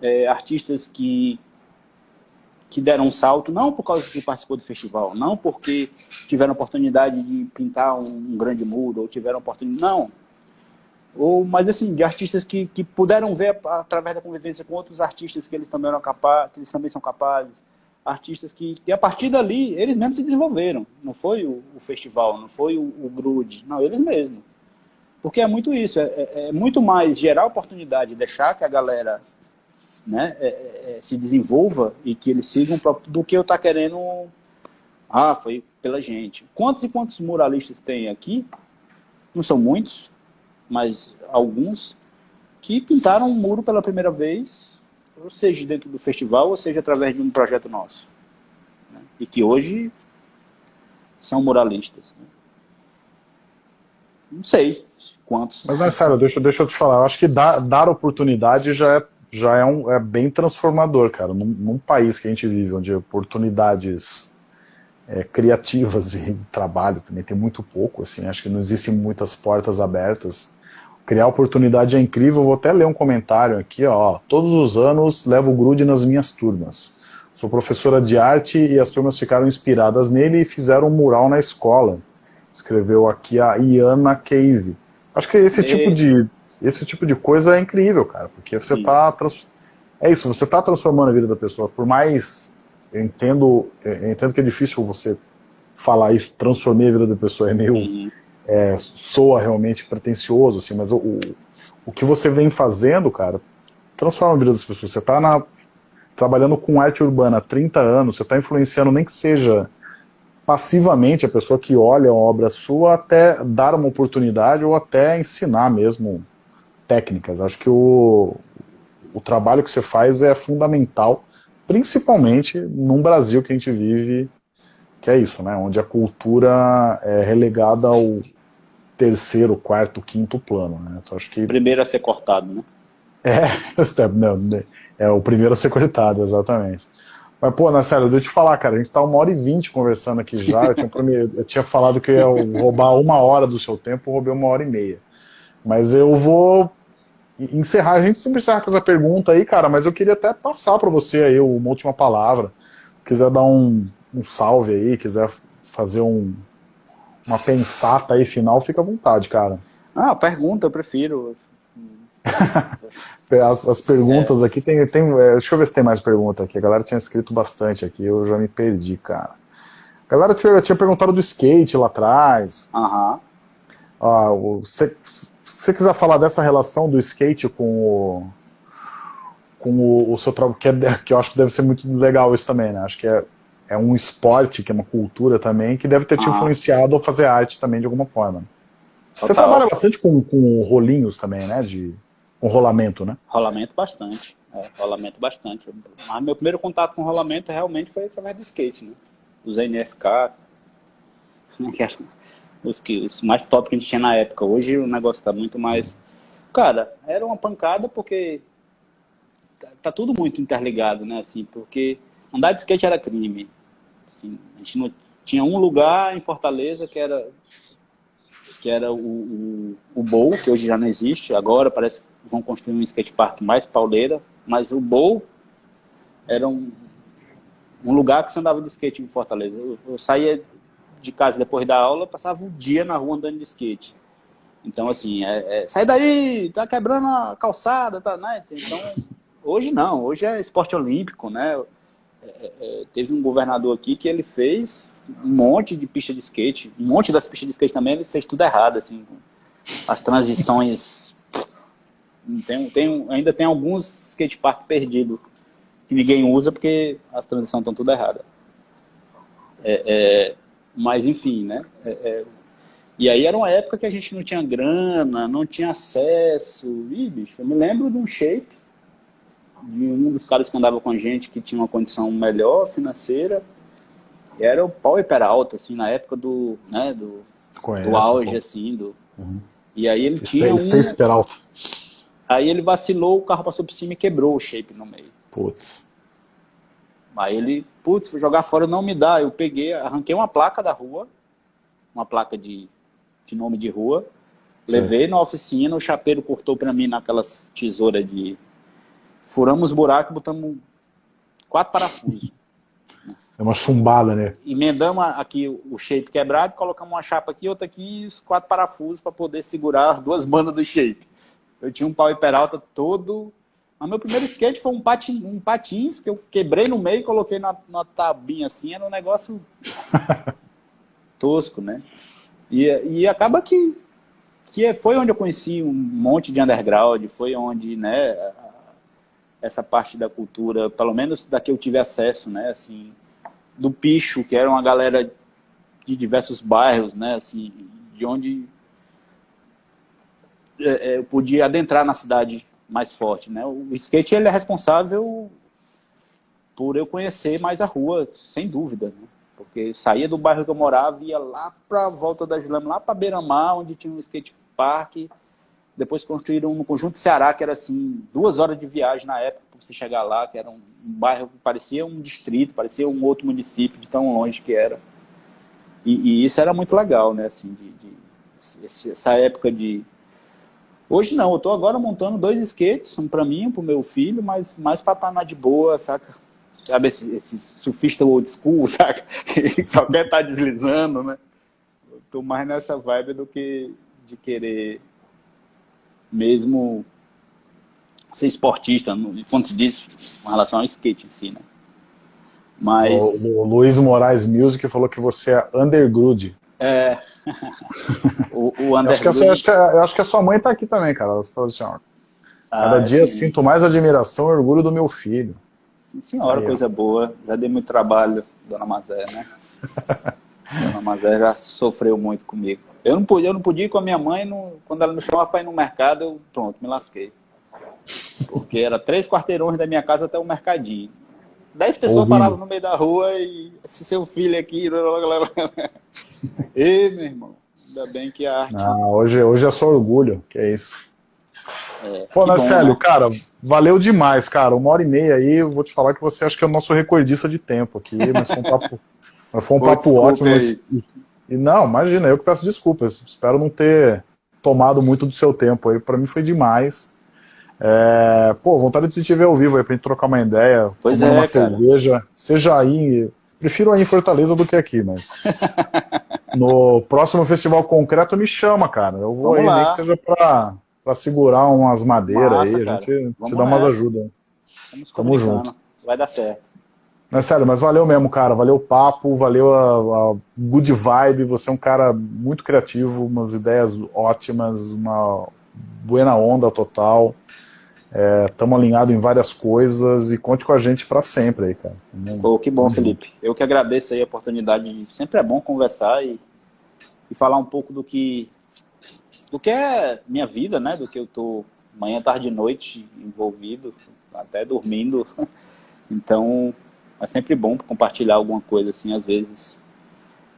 [SPEAKER 2] é, artistas que, que deram um salto, não por causa que participou do festival, não porque tiveram oportunidade de pintar um, um grande muro, ou tiveram oportunidade, não. Ou, mas assim, de artistas que, que puderam ver através da convivência com outros artistas que eles também eram capazes, que eles também são capazes, artistas que, que a partir dali, eles mesmos se desenvolveram. Não foi o, o festival, não foi o, o Grude, não, eles mesmos. Porque é muito isso, é, é, é muito mais gerar oportunidade, deixar que a galera né, é, é, é se desenvolva e que eles sigam do que eu estar tá querendo. Ah, foi pela gente. Quantos e quantos muralistas tem aqui? Não são muitos, mas alguns que pintaram um muro pela primeira vez, ou seja dentro do festival, ou seja através de um projeto nosso. Né? E que hoje são muralistas. Né? Não sei quantos.
[SPEAKER 1] Mas, Marcelo, deixa, deixa eu te falar, eu acho que dar, dar oportunidade já é, já é, um, é bem transformador, cara. Num, num país que a gente vive, onde oportunidades é, criativas e de trabalho também tem muito pouco, assim, acho que não existem muitas portas abertas. Criar oportunidade é incrível, vou até ler um comentário aqui, ó, todos os anos levo grude nas minhas turmas. Sou professora de arte e as turmas ficaram inspiradas nele e fizeram um mural na escola. Escreveu aqui a Iana Cave. Acho que esse, e... tipo, de, esse tipo de coisa é incrível, cara, porque você está... É isso, você está transformando a vida da pessoa, por mais... Eu entendo, eu entendo que é difícil você falar isso, transformar a vida da pessoa, é meio... Uhum. É, soa realmente pretencioso, assim, mas o, o, o que você vem fazendo, cara, transforma a vida das pessoas. Você está trabalhando com arte urbana há 30 anos, você está influenciando nem que seja passivamente a pessoa que olha a obra sua até dar uma oportunidade ou até ensinar mesmo técnicas. Acho que o, o trabalho que você faz é fundamental, principalmente num Brasil que a gente vive, que é isso, né? Onde a cultura é relegada ao terceiro, quarto, quinto plano. Né?
[SPEAKER 2] Então, acho que... Primeiro a ser cortado, né?
[SPEAKER 1] É, não, é o primeiro a ser cortado, exatamente. Mas, pô, Marcelo, deixa eu te falar, cara, a gente tá uma hora e vinte conversando aqui já, eu tinha, eu tinha falado que eu ia roubar uma hora do seu tempo, eu roubei uma hora e meia. Mas eu vou encerrar, a gente sempre encerra com essa pergunta aí, cara, mas eu queria até passar para você aí uma última palavra, quiser dar um, um salve aí, quiser fazer um, uma pensata aí final, fica à vontade, cara.
[SPEAKER 2] Ah, pergunta, eu prefiro.
[SPEAKER 1] As, as perguntas é. aqui tem. tem é, deixa eu ver se tem mais pergunta aqui. A galera tinha escrito bastante aqui, eu já me perdi, cara. A galera tinha, tinha perguntado do skate lá atrás.
[SPEAKER 2] Aham.
[SPEAKER 1] Ah, se você quiser falar dessa relação do skate com o, com o, o seu trabalho, que, é, que eu acho que deve ser muito legal isso também, né? Acho que é, é um esporte, que é uma cultura também, que deve ter te ah. influenciado a fazer arte também de alguma forma. Você trabalha bastante com, com rolinhos também, né? De, com rolamento, né?
[SPEAKER 2] Rolamento bastante. É, rolamento bastante. Mas meu primeiro contato com rolamento realmente foi através do skate, né? Os NSK, eram os, que, os mais top que a gente tinha na época. Hoje o negócio tá muito mais... Cara, era uma pancada porque tá, tá tudo muito interligado, né? Assim, porque andar de skate era crime. Assim, a gente não tinha um lugar em Fortaleza que era que era o, o, o Bowl, que hoje já não existe, agora parece vão construir um skatepark mais pauleira, mas o Bowl era um, um lugar que você andava de skate em Fortaleza. Eu, eu saía de casa depois da aula, passava o dia na rua andando de skate. Então, assim, é, é, sai daí, tá quebrando a calçada, tá, né? Então, hoje não, hoje é esporte olímpico, né? É, é, é teve um governador aqui que ele fez um monte de pista de skate, um monte das pistas de skate também, ele fez tudo errado, assim, as transições, tem, tem, ainda tem alguns skatepark perdidos, que ninguém usa porque as transições estão tudo erradas. É, é, mas enfim, né, é, é, e aí era uma época que a gente não tinha grana, não tinha acesso, Ih, bicho, eu me lembro de um shape, de um dos caras que andava com a gente, que tinha uma condição melhor financeira, era o pau alto assim, na época do, né, do, Conheço, do auge, pô. assim, do... Uhum. E aí ele tinha um...
[SPEAKER 1] Peralta.
[SPEAKER 2] Aí ele vacilou, o carro passou por cima e quebrou o shape no meio.
[SPEAKER 1] Putz.
[SPEAKER 2] Aí ele, putz, jogar fora, não me dá. Eu peguei, arranquei uma placa da rua, uma placa de, de nome de rua, Sim. levei na oficina, o chapeiro cortou pra mim naquelas tesouras de... Furamos buraco e botamos quatro parafusos.
[SPEAKER 1] É uma chumbada, né?
[SPEAKER 2] Emendamos aqui o shape quebrado, colocamos uma chapa aqui, outra aqui e os quatro parafusos para poder segurar as duas bandas do shape. Eu tinha um pau e peralta todo... Mas meu primeiro skate foi um, patin, um patins que eu quebrei no meio e coloquei na, na tabinha assim, era um negócio tosco, né? E, e acaba que, que foi onde eu conheci um monte de underground, foi onde, né, essa parte da cultura, pelo menos da que eu tive acesso, né, assim, do Picho, que era uma galera de diversos bairros, né, assim, de onde é, é, eu podia adentrar na cidade mais forte, né. O skate, ele é responsável por eu conhecer mais a rua, sem dúvida, né? porque saía do bairro que eu morava, ia lá para a volta da Julema, lá para Beira-Mar, onde tinha um skate park, depois construíram no Conjunto Ceará, que era assim, duas horas de viagem na época para você chegar lá, que era um, um, bairro que parecia um distrito, parecia um outro município, de tão longe que era. E, e isso era muito legal, né? Assim, de, de essa época de... Hoje não, eu estou agora montando dois skates, um para mim, um para o meu filho, mas mais para estar tá na de boa, saca? Sabe esse, esse surfista old school, saca? Só quer estar tá deslizando, né? Estou mais nessa vibe do que de querer mesmo ser esportista, quando se diz com relação ao skate em si, né?
[SPEAKER 1] Mas... O, o Luiz Moraes Music falou que você é underground.
[SPEAKER 2] É.
[SPEAKER 1] o, o acho, que sua, acho, que eu acho que a sua mãe está aqui também, cara. Ela falou assim, ó, Cada ah, dia sim. sinto mais admiração e orgulho do meu filho.
[SPEAKER 2] Sim, senhora, Aí, coisa ó. boa. Já dei muito trabalho, dona Mazé, né? dona Mazé já sofreu muito comigo. Eu não podia, eu não podia ir com a minha mãe, quando ela me chamava para ir no mercado, eu, pronto, me lasquei. Porque era três quarteirões da minha casa até o mercadinho. Dez pessoas Ouvindo. paravam no meio da rua e esse seu filho aqui... Ê, meu irmão, ainda bem que a arte...
[SPEAKER 1] Ah, hoje, hoje é só orgulho, que é isso. É, Pô, Marcelo, né? cara, valeu demais, cara. Uma hora e meia aí, eu vou te falar que você acha que é o nosso recordista de tempo aqui, mas foi um papo, foi um papo ótimo. Mas, e não, imagina, eu que peço desculpas. Espero não ter tomado muito do seu tempo aí. Para mim foi demais. É, pô, vontade de te ver ao vivo aí pra gente trocar uma ideia,
[SPEAKER 2] pois é,
[SPEAKER 1] uma
[SPEAKER 2] cara.
[SPEAKER 1] cerveja. Seja aí, prefiro aí em Fortaleza do que aqui, mas no próximo festival concreto me chama, cara. Eu vou Vamos aí, lá. nem que seja pra, pra segurar umas madeiras Massa, aí, a gente te dá umas ajudas.
[SPEAKER 2] Tamo junto. Vai dar certo.
[SPEAKER 1] Não, é sério, mas valeu mesmo, cara. Valeu o papo, valeu a, a, good vibe. Você é um cara muito criativo, umas ideias ótimas, uma buena onda total. Estamos é, alinhados em várias coisas e conte com a gente para sempre aí, cara.
[SPEAKER 2] Pô, que bom, Felipe. Eu que agradeço aí a oportunidade. De... Sempre é bom conversar e, e falar um pouco do que do que é minha vida, né? Do que eu tô manhã, tarde e noite envolvido, até dormindo. Então, é sempre bom compartilhar alguma coisa assim, às vezes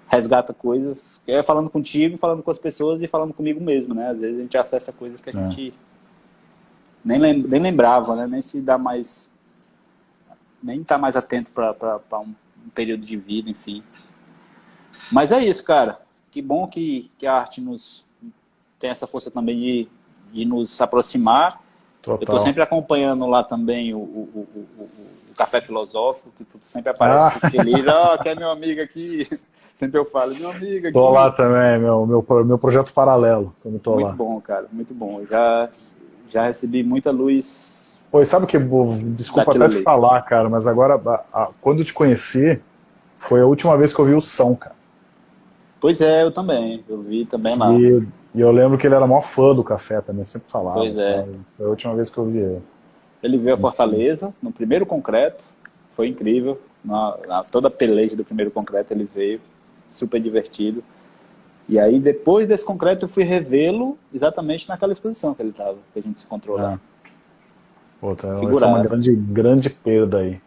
[SPEAKER 2] resgata coisas, é falando contigo, falando com as pessoas e falando comigo mesmo, né? Às vezes a gente acessa coisas que a é. gente nem, lem nem lembrava, né? Nem se dá mais, nem tá mais atento para um, um período de vida, enfim. Mas é isso, cara. Que bom que, que a arte nos tem essa força também de, de nos aproximar. Total. Eu estou sempre acompanhando lá também o, o, o, o Café Filosófico, que sempre aparece ah. feliz. Ó, oh, que é meu amigo aqui. Sempre eu falo, meu amigo aqui.
[SPEAKER 1] Tô lá também, meu, meu, meu projeto paralelo,
[SPEAKER 2] como
[SPEAKER 1] tô
[SPEAKER 2] muito
[SPEAKER 1] lá.
[SPEAKER 2] Bom, cara, muito bom. Eu já, já recebi muita luz.
[SPEAKER 1] Pois sabe que, desculpa até te falar, cara, mas agora, a, a, quando eu te conheci, foi a última vez que eu vi o São, cara.
[SPEAKER 2] Pois é, eu também. Eu vi também lá.
[SPEAKER 1] E, e eu lembro que ele era maior fã do café também, sempre falava.
[SPEAKER 2] Pois é.
[SPEAKER 1] Foi a última vez que eu vi ele.
[SPEAKER 2] Ele veio a Fortaleza, no primeiro concreto, foi incrível. Na, na, toda a peleja do primeiro concreto ele veio, super divertido. E aí, depois desse concreto, eu fui revê-lo exatamente naquela exposição que ele estava, que a gente se encontrou lá.
[SPEAKER 1] Pô, tá, essa é uma grande, grande perda aí.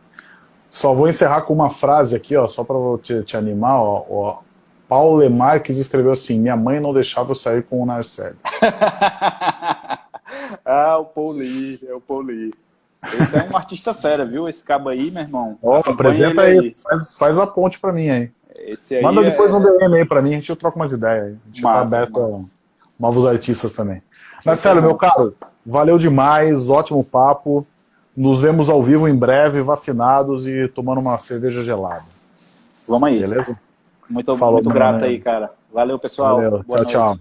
[SPEAKER 1] Só vou encerrar com uma frase aqui, ó, só para te, te animar. Ó, ó. Paulo Marques escreveu assim: Minha mãe não deixava eu sair com o Narcélio.
[SPEAKER 2] ah, o Pauli, é o Pauli. Esse é um artista fera, viu? Esse cabo aí, meu irmão.
[SPEAKER 1] Ó, apresenta aí, aí. Faz, faz a ponte para mim aí. Aí Manda depois é... um DM aí pra mim, a gente troca umas ideias. A gente tá massa, tá aberto massa. a novos artistas também. Marcelo, meu caro, valeu demais, ótimo papo. Nos vemos ao vivo em breve, vacinados e tomando uma cerveja gelada.
[SPEAKER 2] Vamos aí. Beleza? Muito, Falou, muito grato aí, cara. Valeu, pessoal. Valeu.
[SPEAKER 1] tchau, tchau.